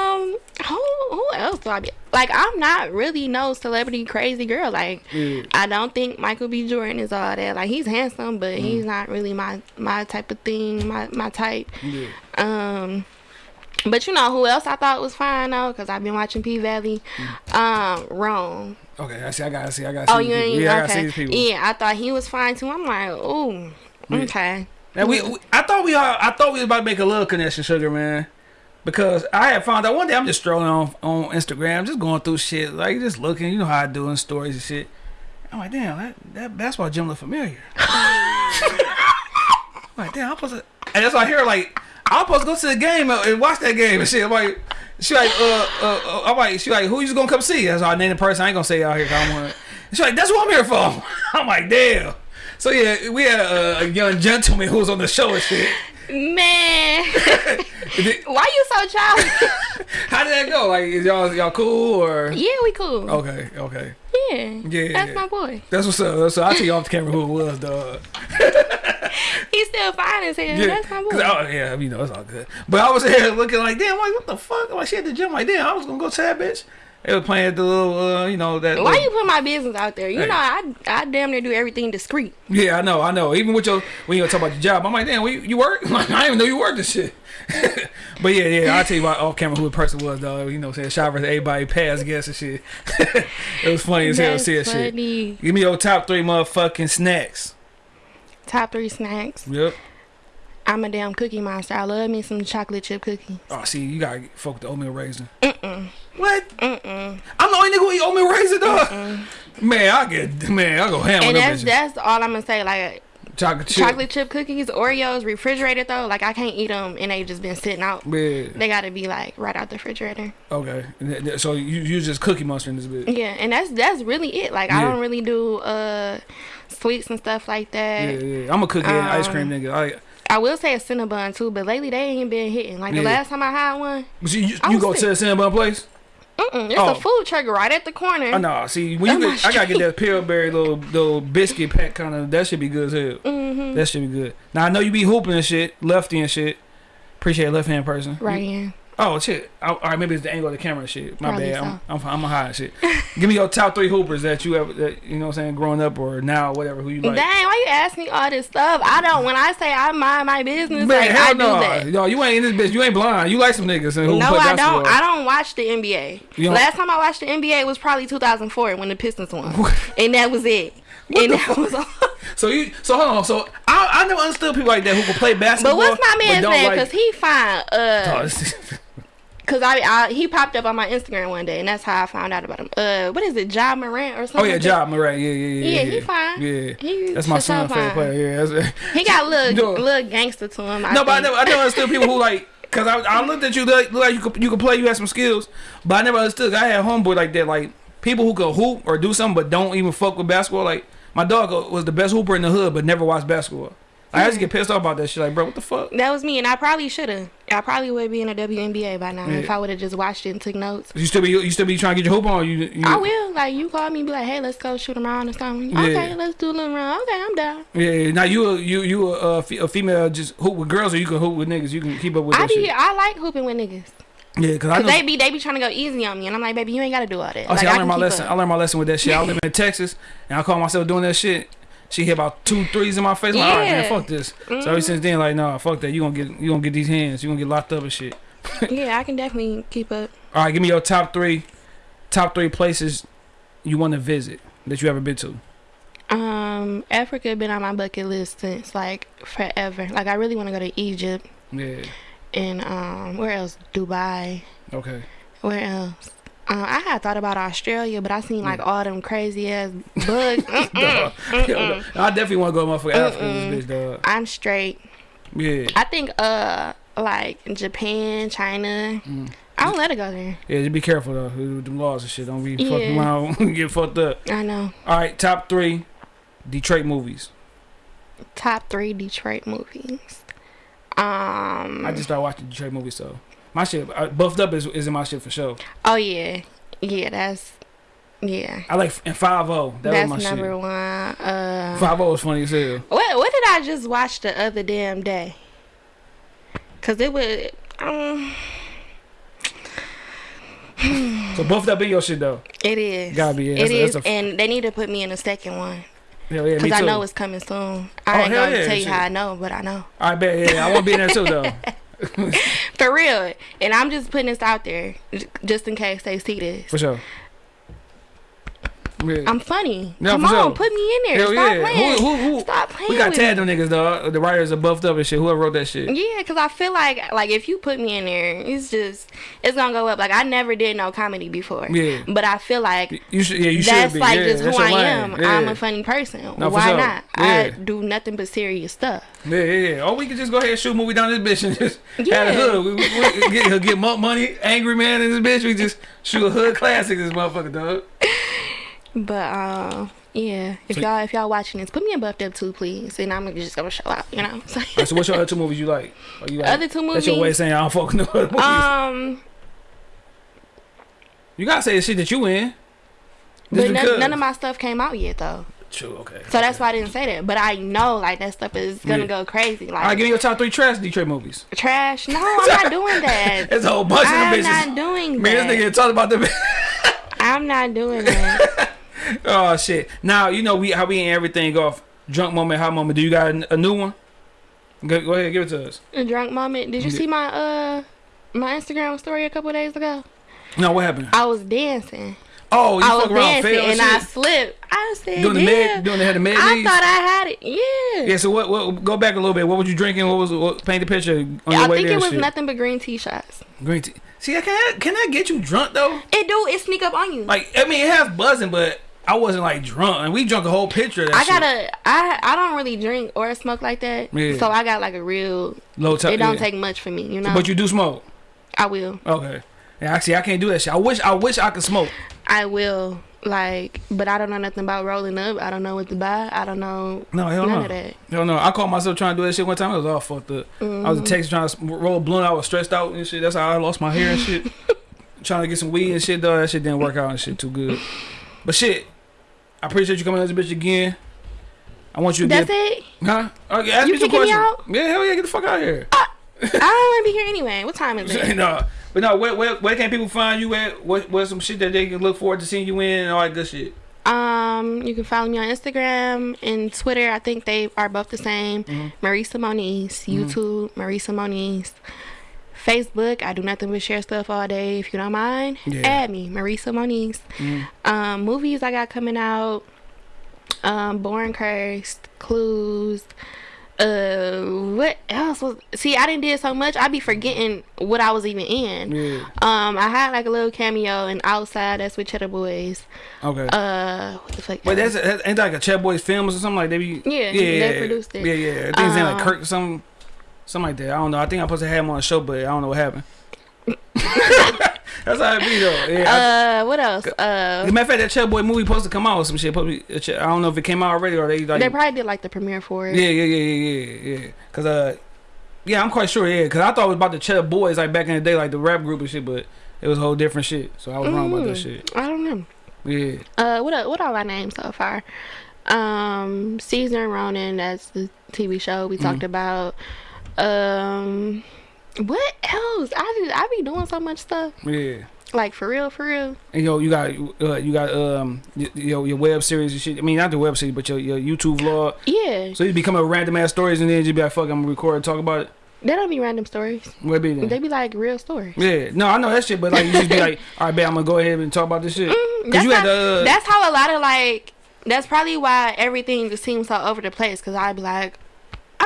who who else do I be? Like, I'm not really no celebrity crazy girl. Like, Yeah. I don't think Michael B. Jordan is all that. Like, he's handsome, but Mm. he's not really my my type of thing. My my type. Yeah. Um, but you know who else I thought was fine though? Because I've been watching P Valley. Um, Rome. Okay, I see. I gotta see. I gotta see. Oh, you ain't Yeah, I gotta see okay. these people. Yeah, I thought he was fine too. I'm like, ooh, okay. Now we, we, I thought we, all, I thought we was about to make a little connection, sugar man, because I had found out one day I'm just strolling on on Instagram, just going through shit, like just looking, you know how I do in stories and shit. I'm like, damn, that that basketball gym look familiar. I'm like, damn, I'm supposed to, and that's why I hear like I'm supposed to go to the game and watch that game and shit. I'm like, she like, uh, uh, uh I'm like, she like, who you gonna come see? That's I named the person. I ain't gonna say out here. don't want. She's like, that's what I'm here for. I'm like, damn. So yeah, we had a, a young gentleman who was on the show and shit. Man, Did- why you so childish? How did that go? Like, is y'all y'all cool or? yeah, we cool. Okay, okay. Yeah, Yeah. that's my boy. That's what's up. So I'll tell you off the camera who it was, dog. He's still fine as hell. Yeah, That's my boy. I- oh, yeah, you know it's all good. But I was here looking like, damn, like what the fuck? Like, she at the gym, like, damn, I was gonna go to that bitch. They was playing the little, uh, you know that. Why little- you put my business out there? You Hey. know, I I damn near do everything discreet. Yeah, I know, I know. Even with your when you talk about your job, I'm like, damn, you, you work? Like, I didn't even know you worked this shit. but yeah, yeah, I'll tell you about off camera who the person was, though. You know, saying shot versus everybody pass gas and shit. it was funny as hell see that shit. Give me your top three motherfucking snacks. Top three snacks. Yep. I'm a damn cookie monster. I love me some chocolate chip cookies. Oh, see, you gotta fuck the oatmeal raisin. Mm-mm. What? Mm-mm. I'm the only nigga who eat oatmeal raisin, dog. Man, I get man, I go ham on And that's bitches. that's all I'm gonna say. Like chocolate chip. chocolate chip cookies, Oreos, refrigerated though. Like I can't eat them and they just been sitting out. Yeah. They gotta be like right out the refrigerator. Okay. And th- th- So you you just cookie monster in this bitch. Yeah, and that's that's really it. Like I don't really do uh sweets and stuff like that. yeah. yeah. I'm a cookie and ice Um, cream nigga. I, I will say a Cinnabon too, but lately they ain't been hitting. Like Yeah. the last time I had one, but you, you, I you was go sick. to the Cinnabon place? Mm-mm, it's Oh. a food truck right at the corner. Oh no, see when you get, I gotta get that Pillsbury little little biscuit pack kind of that should be good as hell. Mm-hmm. That should be good. Now I know you be hooping and shit, lefty and shit. Appreciate left hand person. Right in. Oh shit. Oh, all right, maybe it's the angle of the camera shit. My Probably bad. I'm. I'm I'm a high shit. Give me your top three hoopers that you ever that you know what I'm saying growing up or now whatever who you like. Dang, why you ask me all this stuff? I don't. When I say I mind my business, Man, like hell I no. do that. Yo, you ain't in this bitch. You ain't blind. You like some niggas and who No, I don't. I don't watch the NBA. You Last time I watched the NBA was probably 2004 when the Pistons won, and that was it. and the that was all. So you so hold on. So I I never understood people like that who can play basketball. But what's my man's name? like- Because he fine. Oh, Uh, this- cause I, I he popped up on my Instagram one day, and that's how I found out about him. Uh, what is it, Ja Morant or something? oh yeah, like? Job Moran. Yeah, yeah, yeah. Yeah, he fine. Yeah, He that's my son favorite fine. player. Yeah, that's, He got a little, No. little gangster to him. I no, but I think. never, I never understood people who like. Cause I, I looked at you like, look like you could you could play, you had some skills, but I never understood. I had homeboy like that, like people who could hoop or do something, but don't even fuck with basketball. Like my dog was the best hooper in the hood, but never watched basketball. Like, I just get pissed off about that shit. Like, bro, what the fuck? That was me, and I probably should have. I probably would be in a WNBA by now if I would have just watched it and took notes. You still be you still be trying to get your hoop on? You, you I will. Like you call me, and be like, "Hey, let's go shoot around or something." Yeah. Okay, let's do a little round. Okay, I'm down. Yeah, now you a, you you a, a female just hoop with girls or you can hoop with niggas. You can keep up with I be. shit. I like hooping with niggas. Yeah, cause I Cause know. they be they be trying to go easy on me, and I'm like, baby, you ain't gotta do all that. Oh, see, like, I I learned my lesson. up. I learned my lesson with that shit. I live in Texas, and I call myself doing that shit. She hit about two threes in my face. Like, all right, man, Yeah. Mm-hmm. fuck this. So ever since then, like, nah, fuck that. You gonna get you gonna get these hands. You gonna get locked up and shit. yeah, I can definitely keep up. All right, give me your top three, top three places you want to visit that you ever been to. Um, Africa been on my bucket list since like forever. Like I really want to go to Egypt Yeah. and um, where else? Dubai. Okay. Where else? Uh, I had thought about Australia, but I seen like all them crazy ass bugs. Mm-mm. Yo, I definitely want to go motherfucking Africa. This bitch, dog. I'm straight. Yeah, I think uh like Japan, China. Mm. I don't let it go there. yeah. Just be careful though with them laws and shit. Don't be Yeah. fucking around get fucked up. I know. All right, top three Detroit movies. Top three Detroit movies. Um. I just started watching Detroit movies, so my shit, uh, buffed up is, is in my shit for sure. Oh yeah, yeah. That's yeah. I like and Five O. That that's was my number shit. one. Uh. Five O was funny as hell. What What did I just watch the other damn day? Cause it was. Um, So buffed up in your shit though. it is. Gotta be, yeah. It a- a- and they need to put me in a second one Hell yeah, because I know it's coming soon. Oh, I ain't gonna yeah, tell you shit. how I know, but I know I bet. Yeah, I want to be in there too though. for real. And I'm just putting this out there just in case they see this. For sure. Yeah. I'm funny. Come on, sure. put me in there. Hell Stop yeah. playing. Who, who, who? Stop playing. We got tagged them niggas though. The writers are buffed up and shit. Whoever wrote that shit. Yeah, because I feel like like if you put me in there, it's just it's gonna go up. Like I never did no comedy before. Yeah. But I feel like You should. Yeah, you should that's be. like yeah, just who I am. Yeah. I'm a funny person. No, Why sure. not? I do nothing but serious stuff. Yeah, yeah, yeah. Or we could just go ahead and shoot a movie down this bitch and just have Yeah. a hood. We, we, we get, get more money, angry man in this bitch. We just shoot a hood classic this motherfucker, dog. But um, yeah. If So- y'all if y'all watching this, put me in buffed up too, please, and I'm just gonna show out. You know. So, Alright, so what's your other two movies you like? Or you like Other two movies? That's your way of saying I don't fucking know other movies. um, you gotta say the shit that you in. Just but none, none of my stuff came out yet though. True, okay. So that's why I didn't say that. But I know like that stuff is gonna Yeah. go crazy. Like Alright, give me your top three trash Detroit movies. trash. No, I'm not doing that. It's a whole bunch of them I'm not doing Man, this nigga talking about them. I'm not doing that. oh shit! Now you know we how we end everything off. Drunk moment, hot moment. Do you got a, a new one? Go, go ahead, give it to us. A drunk moment. Did you Yeah. see my uh my Instagram story a couple days ago? No, what happened? I was dancing. Oh, you I was fuck around, dancing fail and I slipped. I said, Doing the yeah. med, doing the head of med I thought I had it. Yeah. Yeah. So what? What? Go back a little bit. What were you drinking? What was? What, paint the picture on your I way think there. it was shit. nothing but green tea shots. Green tea. See, can I, can I get you drunk though? It do. It sneak up on you. Like, I mean, it has buzzing, but I wasn't like drunk, and we drunk a whole pitcher. of that I gotta. I I don't really drink or smoke like that. Yeah. So I got like a real. low top. It don't yeah. take much for me, you know. But you do smoke. I will. Okay. Yeah, actually, I can't do that shit. I wish, I wish I could smoke. I will. Like, but I don't know nothing about rolling up. I don't know what to buy. I don't know No, hell none no. of that. Hell no. I caught myself trying to do that shit one time. I was all fucked up. I Mm-hmm. was in Texas trying to roll a blunt. I was stressed out and shit. That's how I lost my hair and shit. trying to get some weed and shit, though. That shit didn't work out and shit too good. But shit, I appreciate you coming on this bitch again. I want you to That's get. it. Huh? Okay, ask You me some kicking me questions. out? Yeah, hell yeah, get the fuck out of here. I don't want to be here anyway. What time is it? no, but no, where, where, where can people find you at? What, what's some shit that they can look forward to seeing you in and all that good shit? Um, you can follow me on Instagram and Twitter. I think they are both the same. Mm-hmm. Marisa Moniz. YouTube, Marisa Moniz. Facebook, I do nothing but share stuff all day. If you don't mind, Yeah. add me, Marisa Moniz. Mhm. Um, movies I got coming out. Um, Born Cursed, Clues. Uh, what else was? See, I didn't did so much. I be forgetting what I was even in. Yeah. Um, I had like a little cameo in Outside. That's with Cheddar Boys. Okay. Uh, what the fuck? But that's, that's ain't that like a Chet Boys films or something like they be. Yeah, yeah, they yeah, produced it. Yeah, yeah. I think his name like Um, Kirk or something, something like that. I don't know. I think I'm supposed to have him on the show, but I don't know what happened. that's how it be though. Yeah. uh, what else? Uh, as a matter of fact, that Chet Boy movie supposed to come out or some shit. Supposed to be, uh, Chet- I don't know if it came out already or they like. they probably did like the premiere for it. yeah, yeah, yeah, yeah, yeah, yeah. Cause uh, yeah, I'm quite sure. Yeah, cause I thought it was about the Chet Boys like back in the day, like the rap group and shit, but it was a whole different shit. So I was wrong about that Mm, shit. I don't know. Yeah. Uh, what what all I named so far? Um, Caesar and Ronan. That's the TV show we Mm-hmm. talked about. Um, what else? I just, I be doing so much stuff. Yeah. Like for real, for real. And yo, you got uh, you got um your your web series and shit. I mean, not the web series, but your your YouTube vlog. Yeah, So you become a random ass stories and then you be like, "Fuck, I'm gonna record and talk about it." they don't be random stories. What be then? They be like real stories. yeah, no, I know that shit, but like you just be like, "All right, bet I'm gonna go ahead and talk about this shit." Mm, that's, you how, had the uh, that's how a lot of like. That's probably why everything just seems so over the place. Cause I'd be like,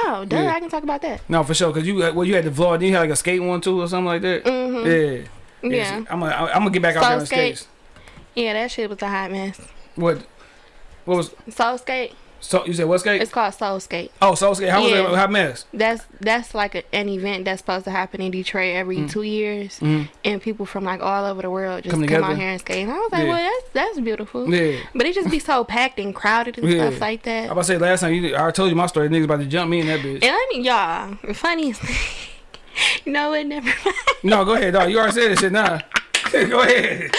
oh, duh, Yeah. I can talk about that. no for sure. Cause you well, you had the vlog, then you had like a skate one too or something like that. hmm Yeah, Yeah. I'm gonna I'm gonna get back out there on skate. skates. Yeah, that shit was a hot mess. What? What was? Soul skate. So you said what skate? It's called Soul Skate. oh, soul skate. How was it? Hot mess. That's that's like a, an event that's supposed to happen in Detroit every Mm. two years, Mhm. and people from like all over the world just Come come, out here and skate. And I was like, Yeah. well, that's that's beautiful. Yeah. But it just be so packed and crowded and Yeah. stuff like that. I about to say last time you, I told you my story. Niggas about to jump me in that bitch. And I mean, y'all, funniest thing, you know? Never. No, go ahead, dog. You already said this shit now. go ahead.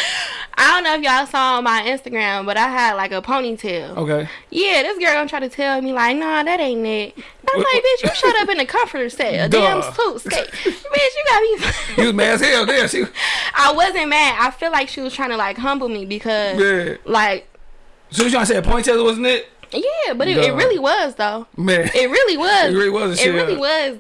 I don't know if y'all saw on my Instagram, but I had like a ponytail. Okay. Yeah, this girl gonna try to tell me like, nah, that ain't it. I'm like, bitch, you shut up in the comforter set, a damn Duh. suit skate. bitch, you got me. You was mad as hell there. She, I wasn't mad. I feel like she was trying to like humble me because, yeah. like, So you trying to say a ponytail, wasn't it? yeah, but it, it really was though. Man. It really was. It really was It shit. really was.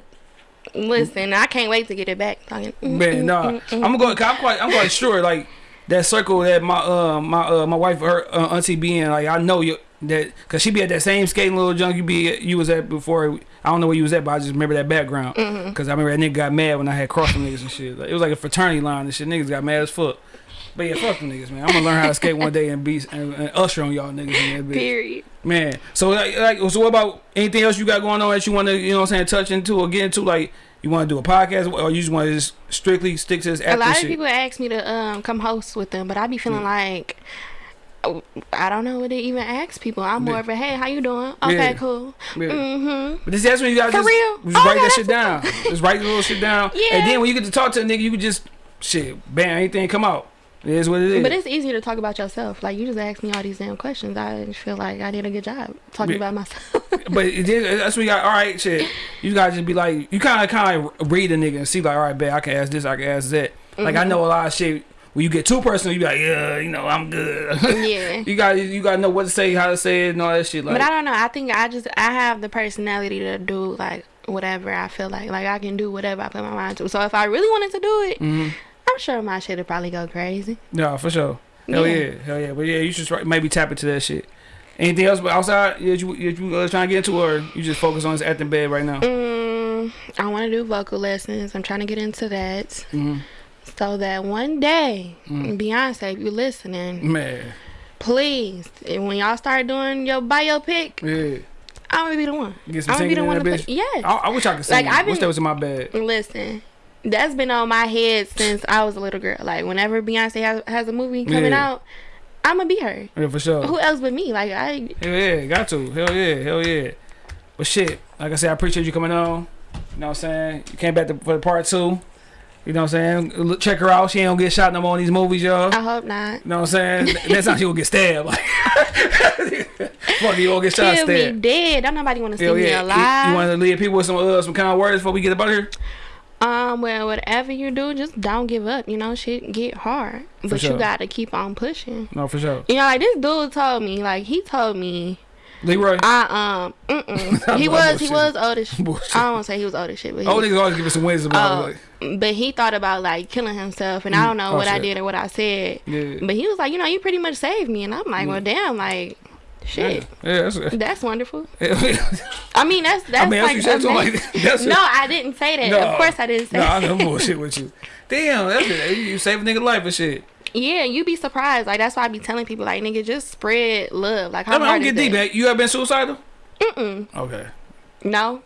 Listen, I can't wait to get it back. Talking, mm, Man, mm, nah. mm, mm. I'm gonna go. I'm quite. I'm quite sure. Like that circle that my uh my uh my wife her uh, auntie be in. Like I know you that because she be at that same skating little junk you be at, you was at before. I don't know where you was at, but I just remember that background Mm-hmm. because I remember that nigga got mad when I had crossing niggas and shit. Like, it was like a fraternity line and shit. Niggas got mad as fuck. But yeah, fuck them niggas, man. I'm gonna learn how to skate one day and be and, and usher on y'all niggas in that bitch. Period. Man, so like, like, so what about anything else you got going on that you want to, you know, what I'm saying, touch into or get into? Like, you want to do a podcast, or you just want to just strictly stick to this A lot of shit? people ask me to um come host with them, but I be feeling like oh, I don't know what to even ask people. I'm more Yeah. of a hey, how you doing? Okay, Yeah. cool. Yeah. Mm-hmm. But this, is that's when you guys For just, real? just Oh, write yeah, that shit down. just write the little shit down. Yeah. And then when you get to talk to a nigga, you can just shit, bam, anything come out. It is what it is. But it's easier to talk about yourself. Like you just asked me all these damn questions. I feel like I did a good job talking Yeah. about myself. But it that's when you got all right, shit. You gotta just be like, you kind of kind of read a nigga and see like, all right, bet I can ask this, I can ask that. Like Mm-hmm. I know a lot of shit. When you get too personal, you be like, yeah, you know, I'm good. yeah. you got you got to know what to say, how to say it, and all that shit. Like, But I don't know. I think I just I have the personality to do like whatever I feel like. Like I can do whatever I put my mind to. So if I really wanted to do it, Mhm. I'm sure my shit would probably go crazy. no, for sure. Hell yeah. Yeah. hell yeah. But yeah, you should maybe tap into that shit. Anything else but outside? Yeah, you you, you uh, trying to get into, or you just focus on this acting bed right now? Mm, I want to do vocal lessons. I'm trying to get into that. Mhm. So that one day, Mm. Beyonce, if you're listening, Man, please, and when y'all start doing your biopic, yeah. I'm gonna be the one. Get some I'm gonna be the one that to. Yes. I, I wish I could sing. Like, I've wish that was in my bed. Listen, that's been on my head since I was a little girl. Like whenever Beyonce has, has a movie coming Yeah. out, I'm gonna be her. Yeah, for sure. Who else but me? Like I, Hell yeah, got to. Hell yeah, hell yeah. But shit, like I said, I appreciate you coming on. You know what I'm saying? You came back to, for the part two. You know what I'm saying? Look- Check her out. She ain't gonna get shot no more in these movies, y'all. I hope not. You know what I'm saying? Next time she gonna get stabbed. Like, fuck you, gonna get shot She'll be dead. Don't nobody want to see me yeah. You, alive. you want to leave people with some uh, some kind of words before we get up out here? Um, well, whatever you do, just don't give up. You know, shit get hard, but sure. you gotta keep on pushing. No, for sure. You know, like this dude told me, like he told me, Leroy. I um, mm-mm. he was he was old as shit. I don't want to say he was old as shit, but he, Oh, niggas always give us some wisdom about Oh. Like, but he thought about like killing himself, and I don't know Oh, what I did or what I said. Yeah. But he was like, you know, you pretty much saved me, and I'm like, well, damn, like, shit, Yeah, that's, that's wonderful. I I mean, that's that's mean, that's like, what you said to him. Like, that's no, I didn't say that. No. Of course, I didn't say. No, I that. know bullshit with you. Damn, that's it. You save a nigga life and shit. Yeah, you be surprised. Like that's why I be telling people, like, nigga, just spread love. Like, how I, mean, I don't get deep, that? man. You ever been suicidal? Mm-mm. Okay. No,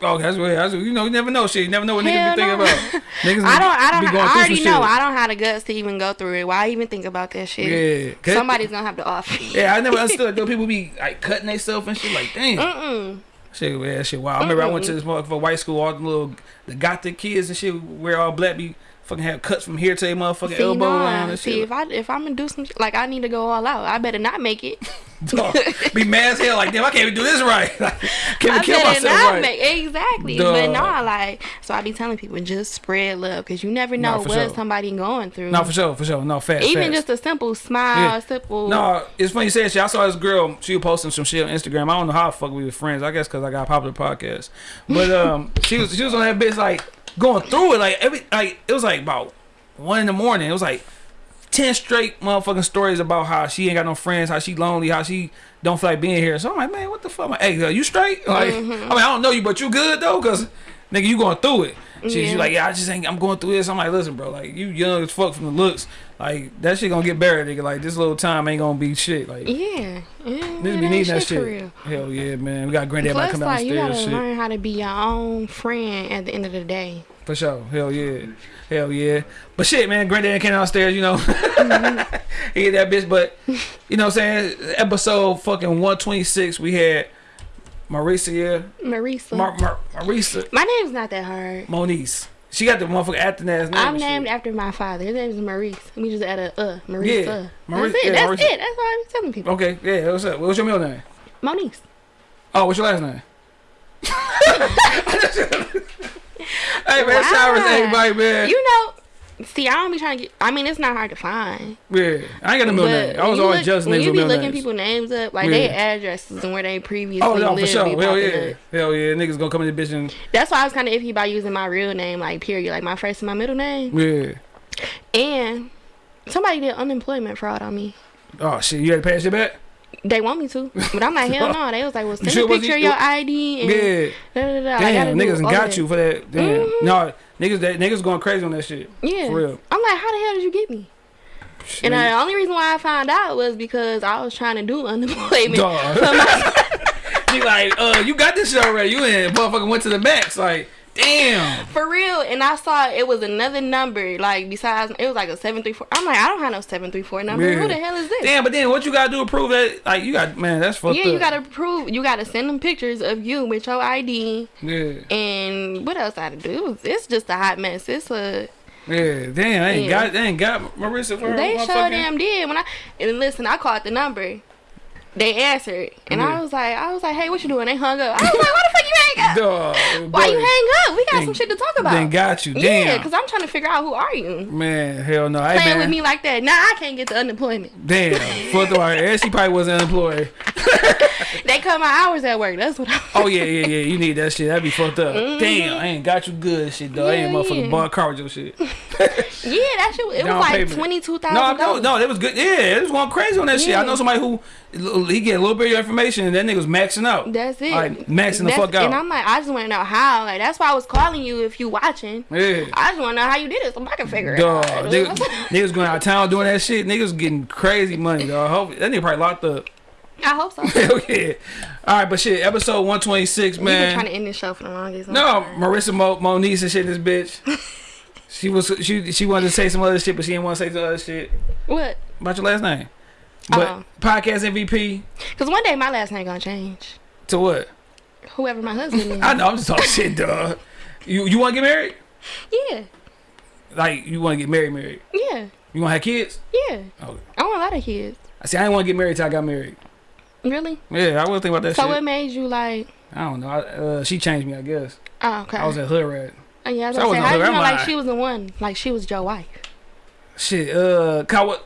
Okay, that's what that's, what you know. You never know shit. You never know what niggas Hell be thinking no. about. Niggas I don't. I don't. I already know. shit. I don't have the guts to even go through it. Why even think about that shit? Yeah, Somebody's gonna have to offer. Yeah, I never understood. Though people be like cutting themselves and shit. Like, damn, Mm-mm. shit, yeah, shit. Wow. I remember I went to this motherfucker white school. All the little the gothic kids and shit, wear all black, be fucking have cuts from here to their motherfucking See, elbow nah. line and See, shit. if I if I'm gonna do some like I need to go all out. I better not make it. Dog, be mad as hell. Like, damn, I can't even do this right. Like, can't I kill myself not right. make exactly. Duh. But nah, like so I be telling people just spread love because you never know for what sure. somebody going through. no, for sure, for sure. No, fast. Even fast. just a simple smile, Yeah. simple. No, it's funny you said shit. I saw this girl. She was posting some shit on Instagram. I don't know how the fuck we were friends. I guess because I got a popular podcast. But um, she was she was on that bitch like going through it like every like it was like about one in the morning. It was like ten straight motherfucking stories about how she ain't got no friends, how she lonely, how she don't feel like being here. So I'm like, man, what the fuck? I'm like, hey, girl, you straight? Like, mm-hmm. I mean, I don't know you, but you good though, cause nigga, you going through it. She, she like, yeah, I just ain't. I'm going through this. I'm like, listen, bro, like you young as fuck from the looks. Like that shit gonna get buried, nigga. Like this little time ain't gonna be shit. Like Yeah, yeah, man, be needing that shit for shit. real. Hell yeah, man. We got granddad Plus, come down like the you gotta. Shit. learn how to be your own friend at the end of the day. For sure. Hell yeah. Hell yeah. But shit, man, granddad came downstairs, you know. Mm-hmm. he hit that bitch, but you know what I'm saying? Episode fucking 126, we had Marisa here. Marisa. Mar- Mar- Marisa. My name's not that hard. Moniz. She got the motherfucker acting ass name. I'm shit. named after my father. His name is Maurice. We just add a uh, Marisa. Yeah, Maurice- That's it. yeah, That's Maurice. it. That's all I'm telling people. Okay, yeah, what's up? What's your middle name? Monique. Oh, what's your last name? hey man, to Why? everybody, man. You know, see, I don't be trying to get. I mean, it's not hard to find. yeah, I ain't got no middle But name. I was always look- just when names you be looking names. people names up, like Yeah. their addresses and where they previously Oh no, for lived. sure. Hell yeah, up. hell yeah. Niggas gonna come in the bitch and That's why I was kind of iffy about using my real name, like period, like my first and my middle name. yeah. And somebody did unemployment fraud on me. Oh shit, you had to pay shit back? They want me to, but I'm like, hell no. They was like, well, send sure a picture of your ID and Yeah. da, da, da. Damn, niggas got that. you for that. Damn. Mhm. No, niggas that niggas going crazy on that shit. Yeah. For real. I'm like, how the hell did you get me? And Niggas- the only reason why I found out was because I was trying to do unemployment. He like, uh, you got this shit already. You in motherfucking went to the max. Like, damn. For real, and I saw it was another number, like besides it was like a seven three four. I'm like, I don't have no seven three four number. Yeah. Who the hell is this? Damn, but then what you gotta do to prove that? Like, you got man, that's fucked yeah, up. you gotta prove. You gotta send them pictures of you with your ID, Yeah, and what else I to do? It was, it's just a hot mess. It's a yeah. Damn, they ain't Yeah. got, they ain't got Marisa for they sure damn did. When I and listen, I called the number. They answered, and Yeah. I was like, I was like, hey, what you doing? They hung up. I was like, why the fuck you hang up? Dog, Why you hang up? We got Then- some shit to talk about. Then got you. Yeah, Damn. because I'm trying to figure out who are you. man, hell no. Hey, Playing man. with me like that. Nah, I can't get the unemployment. Damn. Fuck the. And she probably wasn't unemployed. They cut my hours at work. That's what I. Oh yeah, yeah, yeah. You need that shit. That'd be fucked up. Mm-hmm. Damn, I ain't got you good shit though. I ain't. Motherfucking yeah. bar car with your shit. Yeah, that shit. It Down was like payment. twenty two No, no, no. That was good. Yeah, it was going crazy on that shit. I know somebody who he get a little bit of your information and that nigga was maxing out. That's it. Like maxing the fuck out. And I'm like, I just want to know how. Like that's why I was calling you if you watching. yeah. I just want to know how you did it so I can figure it out. niggas, niggas going out of town doing that shit. Niggas getting crazy money, dog. Hope that nigga probably locked up. I hope so. Hell yeah. All right, but shit, episode one twenty six, We've been trying to end this show for the longest. No, Marisa Mo- Moniz and shit. This bitch. She was she she wanted to say some other shit, but she didn't want to say some other shit What? about your last name. But Oh. podcast MVP Because one day my last name gonna change. to what? Whoever my husband is. I know I'm just talking shit, dog. You you want to get married? Yeah. Like you want to get married? Married? Yeah. You want to have kids? Yeah. Oh, I want a lot of kids. I see. I didn't want to get married till I got married. Really? Yeah, I was thinking about that So shit. what made you like? I don't know. I, uh, she changed me, I guess. Oh, okay. I was at hood rat. Oh, yeah, I was so I gonna wasn't say, how you know like she was the one? Like she was your wife? Shit, uh, cause I,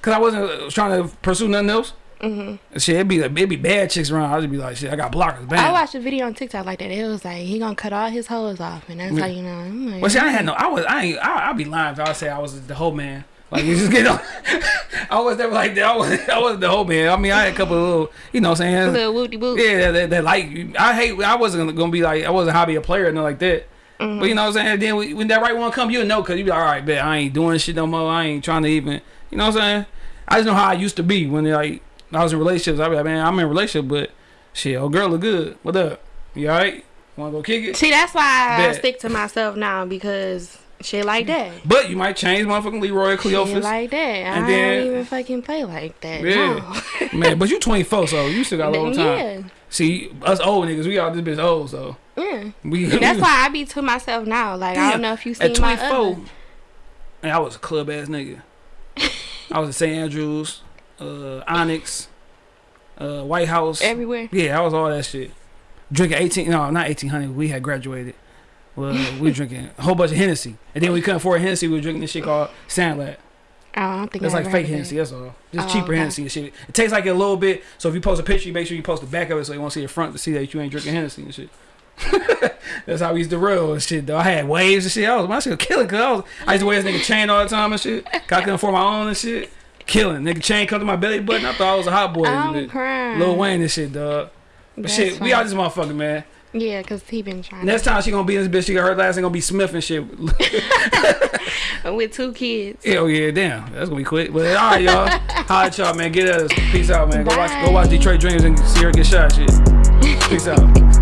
cause I wasn't uh, trying to pursue nothing else. Mm-hmm. Shit, it'd be it'd be bad chicks around. I'd just be like, shit, I got blockers. Bam. I watched a video on TikTok like that. It was like he gonna cut all his hoes off, and that's Yeah. how you know. I'm like, Well, see, I ain't had no. I was. I ain't. I, I'd be lying if I say I was the whole man. Like you just get on. I was never like that. I was. I wasn't the whole man. I mean, I had a couple of little. You know, what I'm saying. little whoop. Yeah, that, that, that like I hate. I wasn't gonna be like I wasn't hobby a player or nothing like that. Mm-hmm. But you know what I'm saying. And Then when, when that right one come, you know, cause you be like, all right, bet I ain't doing shit no more. I ain't trying to even. You know what I'm saying. I just know how I used to be when like I was in relationships. I be like, man, I'm in a relationship, but shit, oh girl look good. What up? You alright? Want to go kick it? See, that's why I stick to myself now because shit like that. But you might change motherfucking Leroy Shit Cleophas. like that. And I then- don't even fucking play like that. Yeah. No. Man, but you 24, so you still got a long time. yeah. See, us old niggas, we all this bitch old, so Yeah. we. That's why I be to myself now. Like I don't know if you seen At my 24, other. man, I was a club ass nigga. I was at St. Andrews, uh, Onyx, uh, White House. everywhere. yeah, I was all that shit. Drinking 18, no, not 1800. We had graduated. Well, we were drinking a whole bunch of Hennessy, and then we couldn't afford Hennessy. We were drinking this shit called Sandlot. Oh, I don't think It's like fake Hennessy, that's all. Just Oh, cheaper okay. Hennessy and shit. It tastes like it a little bit. So if you post a picture, you make sure you post the back of it so you won't see the front to see that you ain't drinking Hennessy and shit. that's how we used to roll and shit though. I had waves and shit. I was my shit was killing cause I was I used to wear this nigga chain all the time and shit. 'Cause I couldn't afford my own and shit. Killing. Nigga chain come to my belly button. I thought I was a hot boy. I'm crying. Lil Wayne and shit, dog. But That's shit, we out this motherfucker, man. Yeah, cause he been trying Next time she gonna be in this bitch, she got her last name gonna be Smith and shit. with two kids. Hell yeah, damn, that's gonna be quick. But all right, y'all, at y'all, man. Get at us. Peace out, man. Go watch, go watch Detroit Dreams and see her get shot. Shit. Peace out.